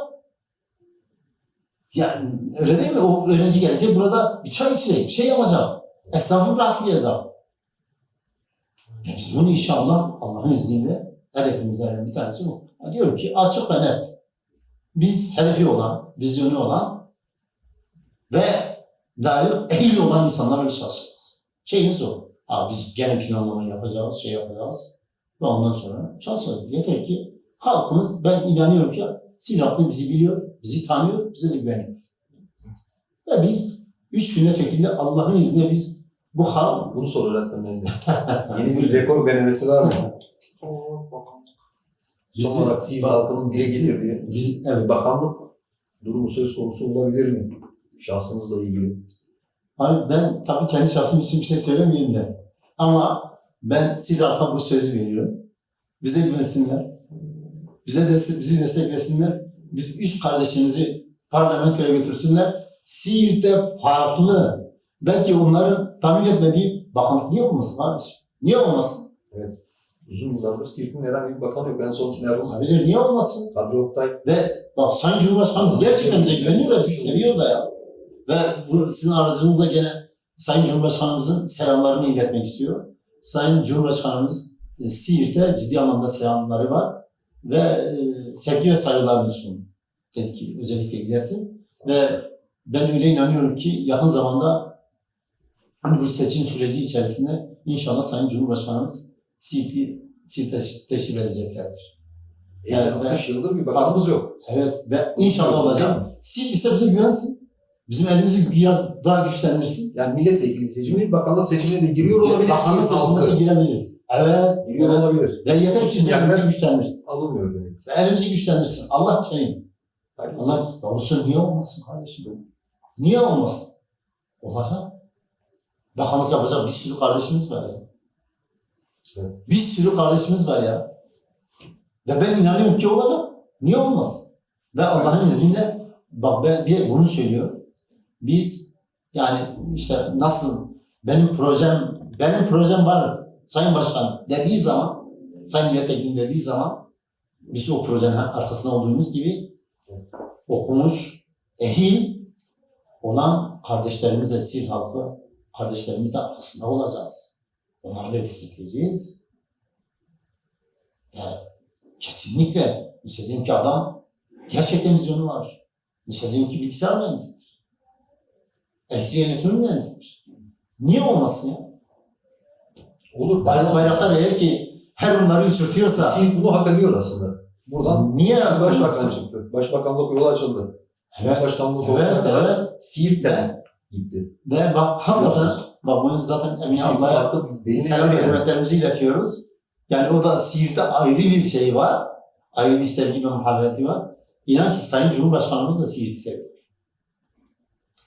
Yani öyle değil mi? O öğrenci gelecek burada bir çay içecek, bir şey yapacak. Esnafı bırakmayacak. Ve biz bunu inşallah Allah'ın izniyle hedefimizden bir tanesi bu. Ya diyorum ki açık ve net. Biz hedefi olan, vizyonu olan ve layık, ehil olan insanlarla biz çalışacağız. Şeyimiz o. Ha, biz gene planlama yapacağız, şey yapacağız ve ondan sonra çalışacağız. Yeter ki halkımız, ben inanıyorum ki halkı bizi biliyor, bizi tanıyor, bize de güveniyor. Ve biz üç milletvekili Allah'ın izniyle biz bu halk Bunu sor öğretmen de. *laughs* Yeni bir rekor denemesi var mı? *laughs* Bizi- Son olarak Siirt halkının dile getirdiği biz, evet, bakanlık durumu söz konusu olabilir mi? Şahsınızla ilgili. Hani ben tabii kendi şahsım için bir şey söylemeyeyim de. Ama ben siz halka bu sözü veriyorum. Bize güvensinler. Bize destek, bizi desteklesinler. Biz üç kardeşimizi parlamentoya götürsünler. Siirt'te farklı. Belki onların tahmin etmediği bakanlık niye olmasın kardeşim? Niye olmasın? Uzun yıllardır Siirt'in herhangi bir bakanı yok. En son Erol Olabilir. Niye olmasın? Kadri Oktay Ve bak Sayın Cumhurbaşkanımız gerçekten bize güveniyor ve bizi seviyor da ya. Ve bu sizin aracınızda gene Sayın Cumhurbaşkanımızın selamlarını iletmek istiyor. Sayın Cumhurbaşkanımız e, Siirt'te ciddi anlamda selamları var. Ve e, sevgi ve saygılarını sun. Dedi ki özellikle iletin. Ve ben öyle inanıyorum ki yakın zamanda bu seçim süreci içerisinde inşallah Sayın Cumhurbaşkanımız Siirt'i Siirt'te teşrif edeceklerdir. yani Evet, 60 yıldır bir bakanımız yok. Evet ve inşallah olacak. Siirt ise bize güvensin. Bizim elimizi biraz daha güçlendirsin. Yani milletvekili seçimi, bakanlık seçimine de giriyor olabilir. Bakanlık seçimine de girebiliriz. Evet. Giriyor evet. olabilir. Ve yeter ki Sinyaller- elimizi güçlendirsin. Alınmıyor demek. Ve elimizi güçlendirsin. Allah kerim. Allah ya olsun niye olmasın kardeşim? Niye olmasın? Olacak. Bakanlık yapacak bir sürü kardeşimiz var ya. Evet. Bir sürü kardeşimiz var ya. Ve ben inanıyorum ki olacak. Niye olmasın? Ve Allah'ın izniyle bak ben bir bunu söylüyorum. Biz yani işte nasıl benim projem benim projem var Sayın Başkan dediği zaman Sayın Milletvekili dediği zaman biz o projenin arkasında olduğumuz gibi okumuş, ehil olan kardeşlerimize, Siirt halkı kardeşlerimiz de arkasında olacağız. Onları da destekleyeceğiz. Ve kesinlikle mesela diyelim ki adam gerçekten vizyonu var. Mesela ki bilgisayar mühendisidir. Elektrik elektronik mühendisidir. Niye olmasın ya? Olur. Bayrak, bayraktar eğer ki her onları uçurtuyorsa Siirt bunu hak ediyor aslında. Buradan niye başbakan olmasın? çıktı. Başbakanlık yolu açıldı. Evet, Başkanlık evet, kadar evet. Siirt'ten gitti. Ve bak hakikaten bak bunu zaten Emine ablaya selam ve hürmetlerimizi iletiyoruz. Yani o da Siirt'te ayrı bir şey var. Ayrı bir sevgi ve muhabbeti var. İnan ki Sayın Cumhurbaşkanımız da Siirt'i seviyor.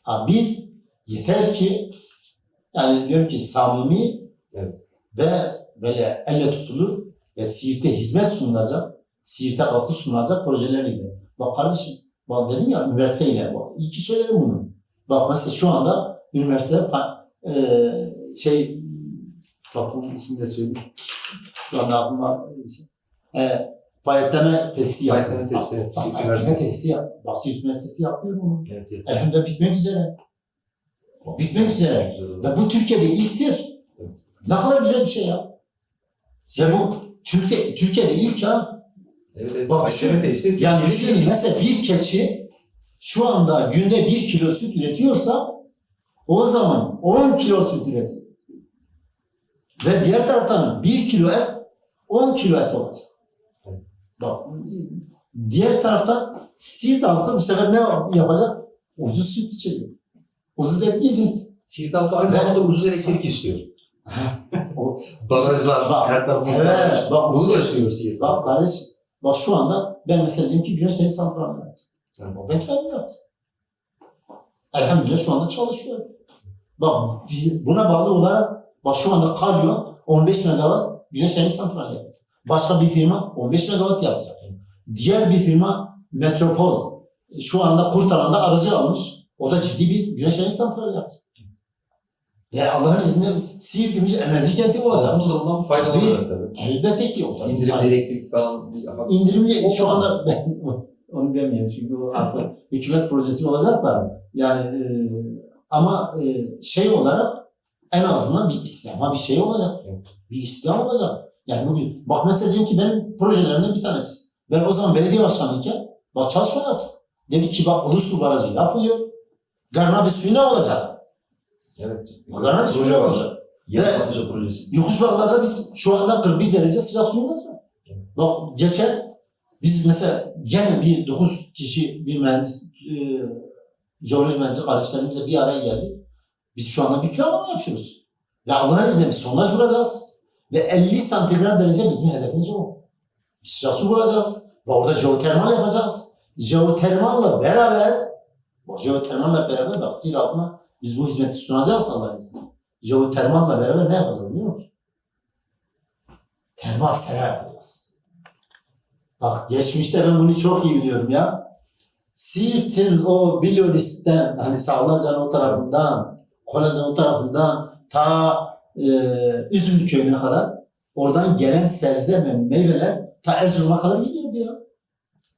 Ha biz yeter ki yani diyorum ki samimi Evet. ve böyle elle tutulur ve Siirt'e hizmet sunulacak, Siirt'e katkı sunulacak projelerle Bak kardeşim, bak dedim ya üniversiteyle, bak iyi ki söyledim bunu. Bak mesela şu anda üniversite pa- eee, şey, bak bunun ismini de söyleyeyim. Şu anda aklıma e, payetleme tesisi yapıyor. Payetleme tesisi, payetleme tesisi yap. Bak Siirt Üniversitesi yapıyor bunu. Evet, evet. Elhamdülillah bitmek üzere. Bitmek üzere. Ve bu Türkiye'de ilktir. Ne kadar güzel bir şey ya. Ve bu Türkiye, Türkiye'de ilk ya. Evet, evet. Bak şu-. Yani düşünün mesela bir keçi şu anda günde bir kilo süt üretiyorsa o zaman 10 kilo süt üretiyor. Ve diğer taraftan bir kilo et 10 kilo et olacak. Bak diğer taraftan Siirt halkı bu sefer ne yapacak? Ucuz süt içecek. Ucuz et yiyecek. Siirt halkı aynı zamanda ucuz elektrik istiyor. *laughs* O- Barajlar, Bak, her tarafımızda. Evet, bak Bunu bu da istiyor Siirt Bak kardeş, bak şu anda ben mesela diyelim ki güneş enerji santrali yaptım. Evet. Ben kendim yaptım. Elhamdülillah şu anda çalışıyor. Bak biz buna bağlı olarak bak şu anda Kalyon 15 megawatt güneş enerji santrali yapıyor. Başka bir firma 15 megawatt yapacak. Diğer bir firma Metropol şu anda Kurtalan'da aracı almış. O da ciddi bir güneş enerji santrali yapacak. Ve Allah'ın izniyle Siirt'imiz enerji kenti olacak. Halkımız da bundan faydalanacak tabii. Elbette ki o da. İndirimli elektrik falan. İndirimli şu anda ben *laughs* onu demeyeyim çünkü o artık hükümet projesi olacak da yani e, ama e, şey olarak en azından bir İslam'a bir şey olacak. Evet. Bir İslam olacak. Yani bugün bak mesela diyorum ki benim projelerimden bir tanesi. Ben o zaman belediye başkanıyken bak çalışma yaptım. Dedi ki bak Ulusu Barajı yapılıyor. Garnabe suyu ne olacak? Evet. Garnabe suyu ne Proje var. olacak? Ve- patlıca projesi. Yokuş Bağlar'da biz şu anda 41 derece sıcak suyumuz var. Bak geçen biz mesela gene bir 9 kişi bir mühendis, e, jeoloji mühendisi kardeşlerimizle bir araya geldik. Biz şu anda bir planlama yapıyoruz. Ve Allah'ın izniyle bir sondaj vuracağız. Ve 50 santigrat derece bizim hedefimiz o. Bir Sıcak su bulacağız. Ve orada jeotermal yapacağız. Jeotermalla beraber, bu jeotermalla beraber bak sil altına biz bu hizmeti sunacağız Allah'ın izniyle. Jeotermalla beraber ne yapacağız biliyor musun? Termal sera yapacağız. Bak geçmişte ben bunu çok iyi biliyorum ya. Siirt'in o Bilyonis'ten hani Sağlacan o tarafından, Kolazan o tarafından ta e, Üzümlü köyüne kadar oradan gelen sebze ve meyveler ta Erzurum'a kadar gidiyordu ya.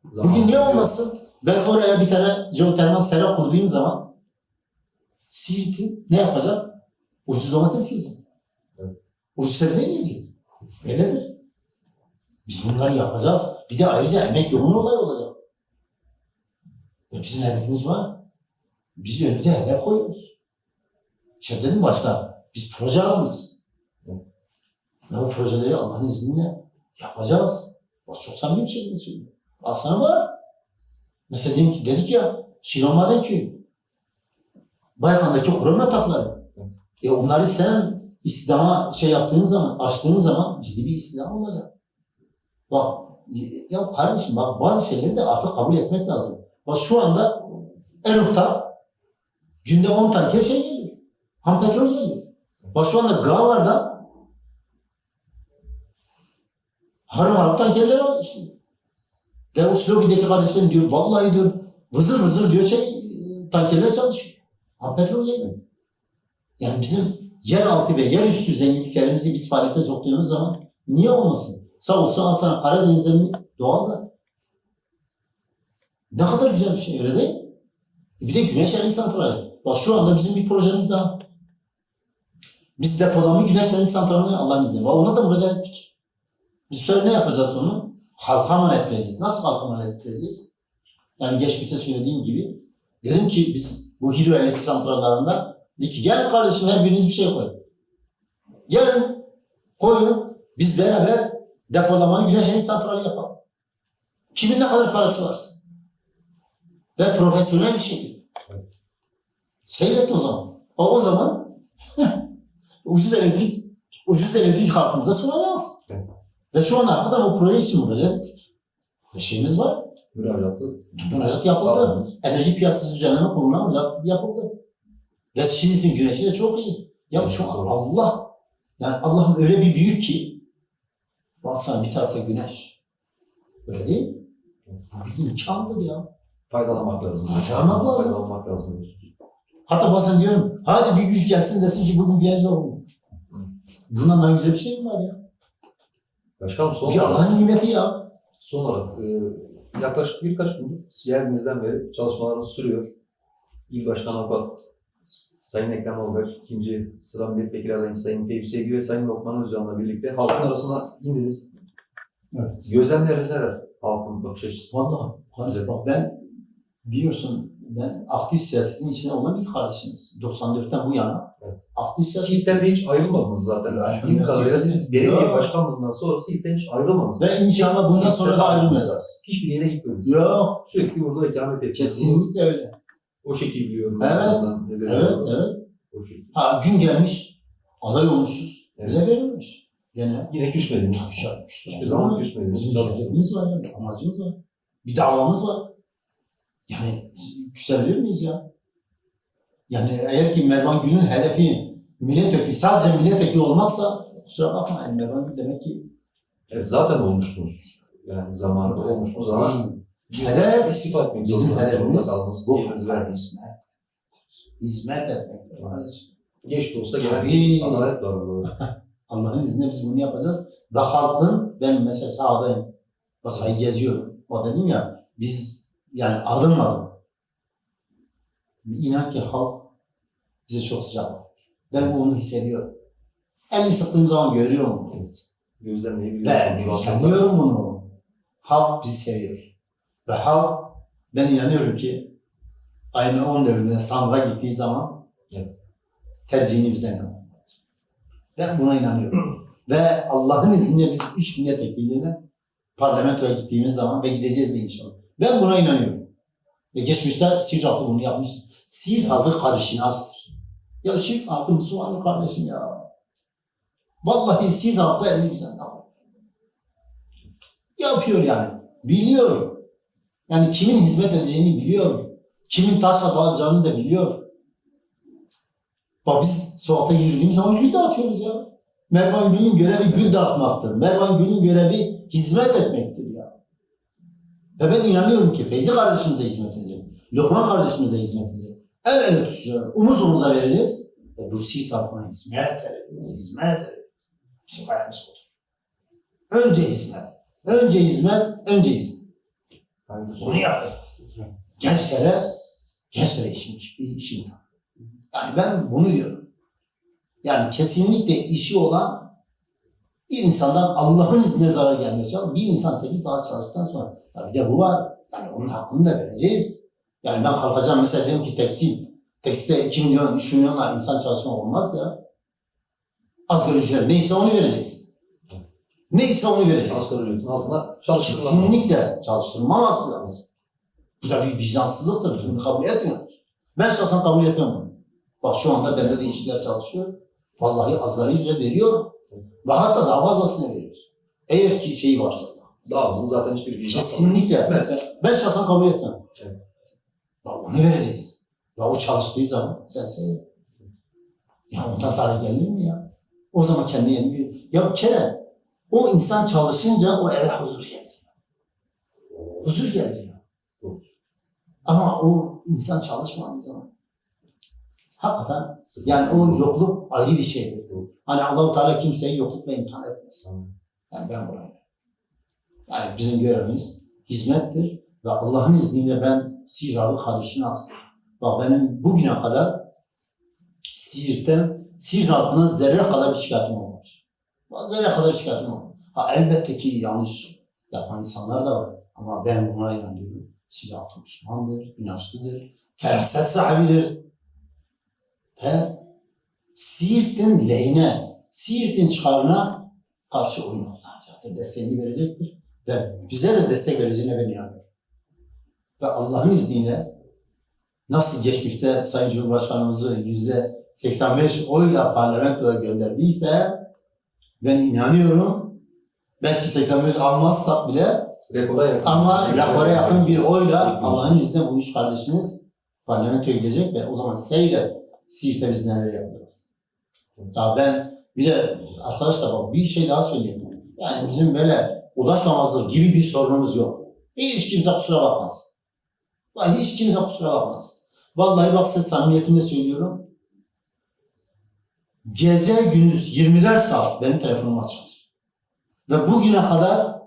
Bugün niye olmasın? Ben oraya bir tane jeotermal sera kurduğum zaman Siirt'in ne yapacak? Ucuz domates yiyecek. Evet. Ucuz sebze yiyecek. Öyledir. Biz bunları yapacağız. Bir de ayrıca emek yoğun olay olacak. Ve bizim hedefimiz var. Biz önümüze hedef koyuyoruz. İşte dedim başta, biz proje adamız. Ve o projeleri Allah'ın izniyle yapacağız. Bak çok samimi bir şekilde söylüyorum. Aslında var. Mesela diyelim ki dedik ya, Şiron Maden Köyü. Baykan'daki kurum yatakları. E onları sen İslam'a şey yaptığın zaman, açtığın zaman ciddi bir İslam olacak. Bak, ya kardeşim bak bazı şeyleri de artık kabul etmek lazım. Bak şu anda Eruk'ta günde 10 tanker şey geliyor. Ham petrol geliyor. Bak şu anda Gavar'da harım harım tankerler var işte. Ve o Slovi'deki kardeşlerim diyor, vallahi diyor, vızır vızır diyor şey, e, tankerler çalışıyor. Ham petrol geliyor. Yani bizim yeraltı ve yerüstü zenginliklerimizi biz faaliyete soktuğumuz zaman niye olmasın? Sağ olsun al sana Karadeniz'in doğalgaz. Ne kadar güzel bir şey öyle değil mi? E Bir de güneş enerji santrali. Bak şu anda bizim bir projemiz daha. Biz depolama güneş enerji santralini Allah'ın izniyle. Ona da müracaat ettik. Biz şöyle ne yapacağız onu? Halka mal ettireceğiz. Nasıl halka mal ettireceğiz? Yani geçmişte söylediğim gibi dedim ki biz bu hidroelektrik santrallarında dedi ki gel kardeşim her biriniz bir şey koyun. Gelin koyun biz beraber depolama güneş enerji santrali yapalım. Kimin ne kadar parası varsa. Ve profesyonel bir şekilde. Seyret o zaman. O, o zaman *laughs* ucuz elektrik ucuz elektrik halkımıza sunacağız. Ve şu ana kadar bu proje için ve şeyimiz var. Müracaatı. Müracaat yapıldı. Enerji Piyasası Düzenleme Kurulu'na müracaat yapıldı. Ve Şiit'in güneşi de çok iyi. Ya şu an. Allah yani Allah'ım öyle bir büyük ki baksana bir tarafta güneş. Öyle değil mi? Bir imkandır ya. Faydalanmak lazım. Faydalanmak lazım. Faydalanmak lazım. Hatta bazen diyorum hadi bir güç gelsin desin ki bugün güneş doğumu. Bundan daha güzel bir şey mi var ya? Başkanım son Bir olarak, Allah'ın nimeti ya. son olarak e, yaklaşık birkaç gündür geldiğinizden beri çalışmalarınız sürüyor. İl Başkan Avukat Sayın Ekrem Olgaç, ikinci sıra milletvekili adayı Sayın Tevfik Sevgi ve Sayın Lokman Özcan'la birlikte halkın arasına indiniz. Evet. Gözlemleriniz neler? Halkın bakış açısı. Vallahi kardeş bak ben biliyorsun ben aktif siyasetin içine olan bir kardeşimiz. 94'ten bu yana Evet. aktif siyaset. Siirt'ten de hiç ayrılmadınız zaten. Bildiğim kadarıyla siz belediye başkanlığından sonra Siirt'ten hiç ayrılmadınız. Ve inşallah bundan sonra da ayrılmayacağız. Hiçbir yere gitmediniz. Yok Sürekli burada ikamet ettiniz. kesinlikle öyle. O şekil biliyorum. Evet, Evet dedim. evet. O şekil. Ha gün gelmiş aday olmuşuz. Evet. Bize verilmiş. Gene Yine küsmediniz. Hiçbir zaman küsmediniz. Bizim hedefimiz var ya, bir amacımız var. Bir davamız var. Yani küsebilir miyiz ya? Yani eğer ki Mervan Gül'ün hedefi milletvekili, sadece milletvekili olmaksa kusura bakmayın Mervan Gül demek ki Evet zaten olmuştunuz. Yani zamanında olmuştunuz ama Hedef, istifa etmek bizim hedefimiz bu hizmet. Hizmet kardeşim. Geç de olsa gelen adalet var. *laughs* Allah'ın izniyle biz bunu yapacağız. Ve halkın, ben mesela sahadayım. Basayı geziyorum. O dedim ya, biz yani adım adım. İnan ki halk bize çok sıcak bakıyor. Ben onu hissediyorum. Elini sıktığım zaman görüyorum onu. Gözlemleyebiliyorsun. Ben hissediyorum bunu. Halk bizi seviyor. Ve halk ben inanıyorum ki ayın 14'ünde sandığa gittiği zaman Evet. tercihini bizden yapacak. Ben buna inanıyorum. *clears throat* ve Allah'ın izniyle biz üç milletvekiliyle parlamentoya gittiğimiz zaman ve gideceğiz de inşallah. Ben buna inanıyorum. Ve geçmişte Siirt halkı bunu yapmış. Siirt halkı karışınazdır. Ya Siirt halkı Müslümanlı kardeşim ya. Vallahi Siirt halkı elini bizden. Yapıyor yani. Biliyorum. Yani kimin hizmet edeceğini biliyor. Kimin taş atacağını da biliyor. Bak biz sokakta yürüdüğümüz zaman gül dağıtıyoruz ya. Mervan Gül'ün görevi gül dağıtmaktır. Mervan Gül'ün görevi hizmet etmektir ya. Ve ben inanıyorum ki Feyzi kardeşimize hizmet edecek. Lokman kardeşimize hizmet edecek. El ele tutacağız. Omuz omuza vereceğiz. Ve bu Siirt halkına hizmet edeceğiz. Hizmet edeceğiz. Bizim hayalimiz odur. Önce hizmet. Önce hizmet, önce hizmet. Bunu yapacağız. Gençlere, gençlere işim, işim. Yani ben bunu diyorum. Yani kesinlikle işi olan bir insandan Allah'ın izniyle zarar gelmesi lazım. Bir insan 8 saat çalıştıktan sonra ya bir de bu var. Yani onun hakkını da vereceğiz. Yani ben kalkacağım mesela diyelim ki tekstil. Tekstilde 2 milyon, 3 milyonla insan çalışma olmaz ya. Asgari ücret neyse onu vereceksin. Neyse onu vereceksin. Asgari ücretin altına çalıştırılamaz. Kesinlikle çalıştırılmaması lazım. Bu da bir vicdansızlıktır. Biz bunu kabul etmiyoruz. Ben şahsen kabul etmem bunu. Bak şu anda bende de işçiler çalışıyor. Vallahi asgari ücret veriyor. Ve hatta daha fazlasını veriyoruz. Eğer ki şey varsa. Daha hızlı zaten hiçbir vicdan Kesinlikle. Etmez. Ben şahsen kabul etmem. Evet. Ya onu vereceğiz. Ya o çalıştığı zaman sen seyret. Ya ondan zarar gelir mi ya? O zaman kendi yeni bir... Ya bir kere o insan çalışınca o eve huzur gelir. Huzur gelir. Ama o insan çalışmadığı zaman hakikaten yani o yokluk ayrı bir şeydir. Hani Allah-u Teala kimseyi yoklukla imtihan etmez. Yani ben buraya. Yani bizim görevimiz hizmettir ve Allah'ın izniyle ben Siralı kardeşine astım. Bak benim bugüne kadar Siirt'ten, Siirt halkına zerre kadar bir şikayetim olmamış. Zerre kadar şikayetim olmamış. Ha elbette ki yanlış yapan insanlar da var. Ama ben buna inanıyorum. Halkı Müslümandır, inançlıdır, feraset sahibidir. Ve Siirt'in lehine, Siirt'in çıkarına karşı oyun kullanacaktır. Desteğini verecektir. Ve bize de destek vereceğine ben inanıyorum. Ve Allah'ın izniyle nasıl geçmişte Sayın Cumhurbaşkanımızı yüzde 85 oyla parlamentoya gönderdiyse ben inanıyorum belki 85 almazsak bile Rekora yakın. ama rekora yakın bir oyla. Allah'ın izniyle bu üç kardeşiniz parlamentoya gidecek ve o zaman seyret Siirt'te biz neler yapacağız. Ya ben bir de arkadaşlar bak bir şey daha söyleyeyim. Yani bizim böyle ulaşmamazlık gibi bir sorunumuz yok. Hiç kimse kusura bakmaz. Vallahi hiç kimse kusura bakmaz. Vallahi bak size samimiyetimle söylüyorum. Gece gündüz 24 saat benim telefonum açıktır. Ve bugüne kadar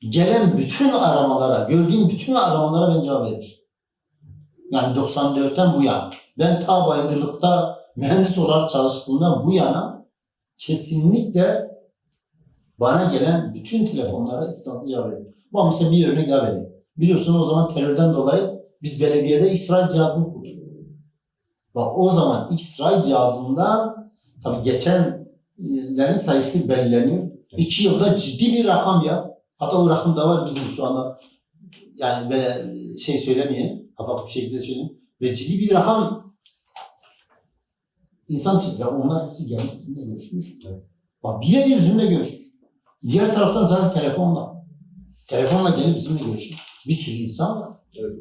gelen bütün aramalara, gördüğüm bütün aramalara ben cevap vermişim. Yani 94'ten bu yana. Ben ta bayındırlıkta mühendis olarak çalıştığımda bu yana kesinlikle bana gelen bütün telefonlara istansız cevap veriyorum. Bu mesela bir örnek daha vereyim. Biliyorsun o zaman terörden dolayı biz belediyede İsrail cihazını kurduk. Bak o zaman İsrail cihazından tabii geçenlerin sayısı belirleniyor. İki yılda ciddi bir rakam ya. Hatta o rakam da var bizim şu anda. Yani böyle şey söylemeyeyim. Kapak bir şekilde söyleyeyim. Ve ciddi bir rakam insan ya onlar hepsi gelmiş bizimle görüşmüş. Evet. Bak birebir bizimle görüşmüş. Diğer taraftan zaten telefonla. Telefonla gelip bizimle görüşmüş. Bir sürü insan var. Evet.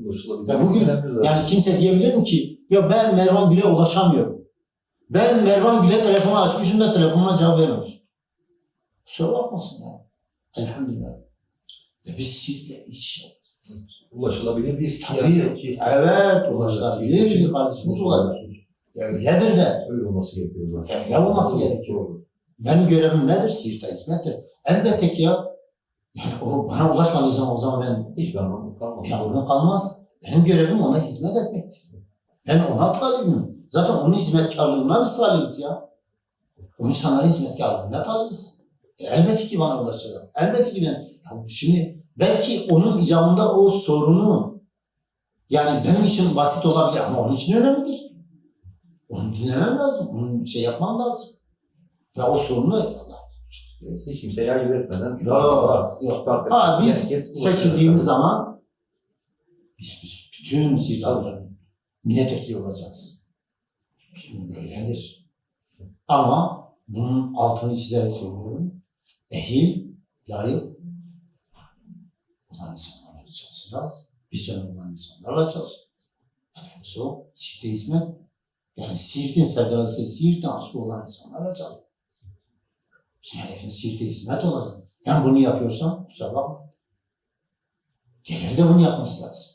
Ya bugün. Yani kimse diyebilir mi ki ya ben Mervan Gül'e ulaşamıyorum. Ben Mervan Gül'e telefonu açmışım da telefonuna cevap vermemiş. Kusura bakmasın ya. Elhamdülillah. Ve biz sizle iç ulaşılabilir bir siyaseti. Evet ulaşılabilir bir kardeşimiz olabilir. Ya Öyledir de. Öyle olması gerekiyor zaten. Öyle olması gerekiyor. Benim görevim nedir? Siirt'e hizmettir. Elbette ki ya. Yani o bana ulaşmadığı zaman o zaman ben Hiçbir anlamı kalmaz. Yavrum kalmaz. Benim görevim ona hizmet etmektir. Ben ona talibim. Zaten onun hizmetkarlığına biz talibiz ya. O insanların hizmetkarlığına talibiz. E, elbette ki bana ulaşacak. Elbette ki ben. Ya şimdi belki onun icabında o sorunu yani benim için basit olabilir ama onun için önemlidir. Onu dinlemem lazım. Onun şey yapmam lazım. Ve o sorunu Hiç kimseye ayırt etmeden. Yok, yok. Farklı- Ha biz seçildiğimiz zaman biz, biz bütün silahların milletvekili olacağız. Şimdi böyledir. Ama bunun altını çizerek söylüyorum. Ehil, layık olan insanlarla çalışacağız. Vizyon olan insanlarla çalışacağız. Yani o Siirt'e hizmet. Yani Siirt'in sevdalısı, Siirt'in aşkı olan insanlarla çalışacağız. Hedefimiz Siirt'e hizmet olacak. Ben bunu yapıyorsam kusura bakma. Diğerleri de bunu yapması lazım.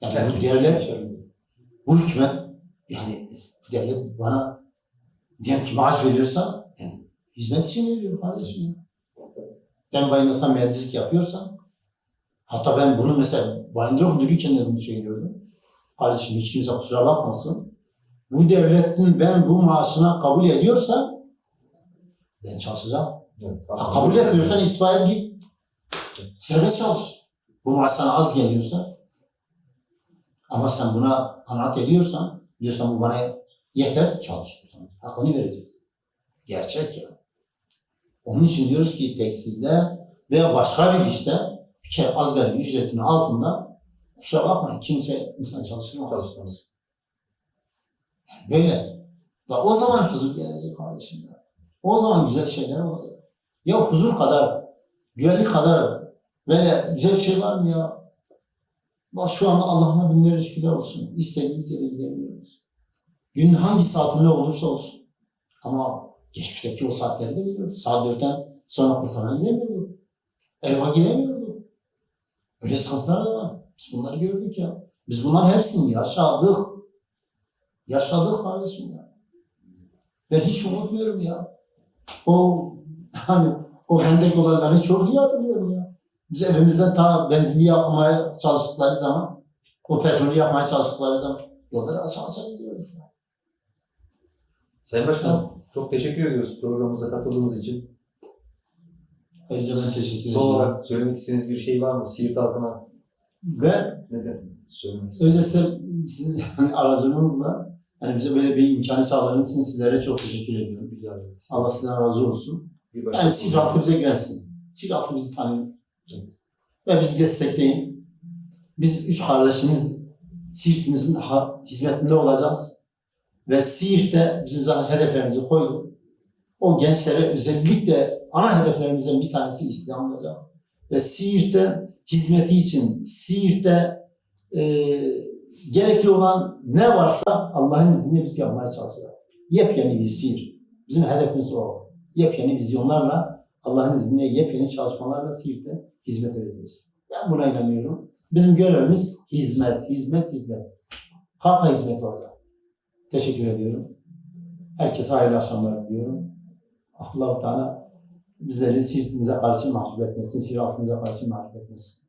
Yani bu Herkes devlet, bu hükümet, yani bu devlet bana diyelim ki maaş veriyorsa yani hizmet için veriyor kardeşim. Ben Bayındır'da mühendislik yapıyorsam hatta ben bunu mesela Bayındır müdürüyken de bunu söylüyordum. Kardeşim hiç kimse kusura bakmasın. Bu devletin ben bu maaşına kabul ediyorsam ben çalışacağım. Evet, Ha, kabul etmiyorsan İsmail git. Serbest çalış. Bu maaş sana az geliyorsa ama sen buna kanaat ediyorsan diyorsan bu bana yeter çalış. Hakkını vereceğiz. Gerçek ya. Onun için diyoruz ki tekstilde veya başka bir işte bir kere asgari ücretinin altında kusura bakmayın kimse insan çalıştırmaz. Yani böyle. Ve o zaman huzur gelecek kardeşim. O zaman güzel şeyler olacak. Ya huzur kadar, güvenlik kadar böyle güzel bir şey var mı ya? Bak şu anda Allah'ına binlerce şükürler olsun. İstediğimiz yere gidebiliyoruz. Günün hangi saatinde olursa olsun. Ama geçmişteki o saatleri de biliyoruz. Saat dörtten sonra kurtarana gidemiyordu. Eva gidemiyordu. Öyle sıkıntılar da var. Biz bunları gördük ya. Biz bunların hepsini yaşadık. Yaşadık kardeşim ya. Ben hiç unutmuyorum ya. O hani o hendek olaylarını çok iyi hatırlıyorum ya. Biz evimizden ta benzinli yakmaya çalıştıkları zaman, o petrolü yakmaya çalıştıkları zaman yolları aşağı aşağı gidiyoruz. Sayın Başkanım çok teşekkür ediyoruz programımıza katıldığınız için. Ayrıca ben teşekkür ederim. Son olarak söylemek istediğiniz bir şey var mı? Siirt halkına Ben neden söylemek özellikle sizin hani aracınızla hani bize böyle bir imkanı sağladığınız için sizlere çok teşekkür ediyorum. Rica ederiz. Allah sizden razı olsun. Yani Siirt halkı bize güvensin. Siirt halkı bizi tanıyor. Ve bizi destekleyin. Biz üç kardeşiniz Siirt'imizin hizmetinde olacağız. Ve Siirt'te bizim zaten hedeflerimizi koyduk. O gençlere özellikle ana hedeflerimizden bir tanesi İslam olacak. Ve Siirt'te hizmeti için, Siirt'te e, gerekli olan ne varsa Allah'ın izniyle biz yapmaya çalışacağız. Yepyeni bir Siirt. Bizim hedefimiz o. Yepyeni vizyonlarla Allah'ın izniyle yepyeni çalışmalarla Siirt'te hizmet edeceğiz. Ben buna inanıyorum. Bizim görevimiz hizmet, hizmet, hizmet. Kalpa hizmet olacak. Teşekkür ediyorum. Herkese hayırlı akşamlar diliyorum. Allah-u Teala bizleri Siirt'imize karşı mahcup etmesin, Siirt halkımıza karşı mahcup etmesin.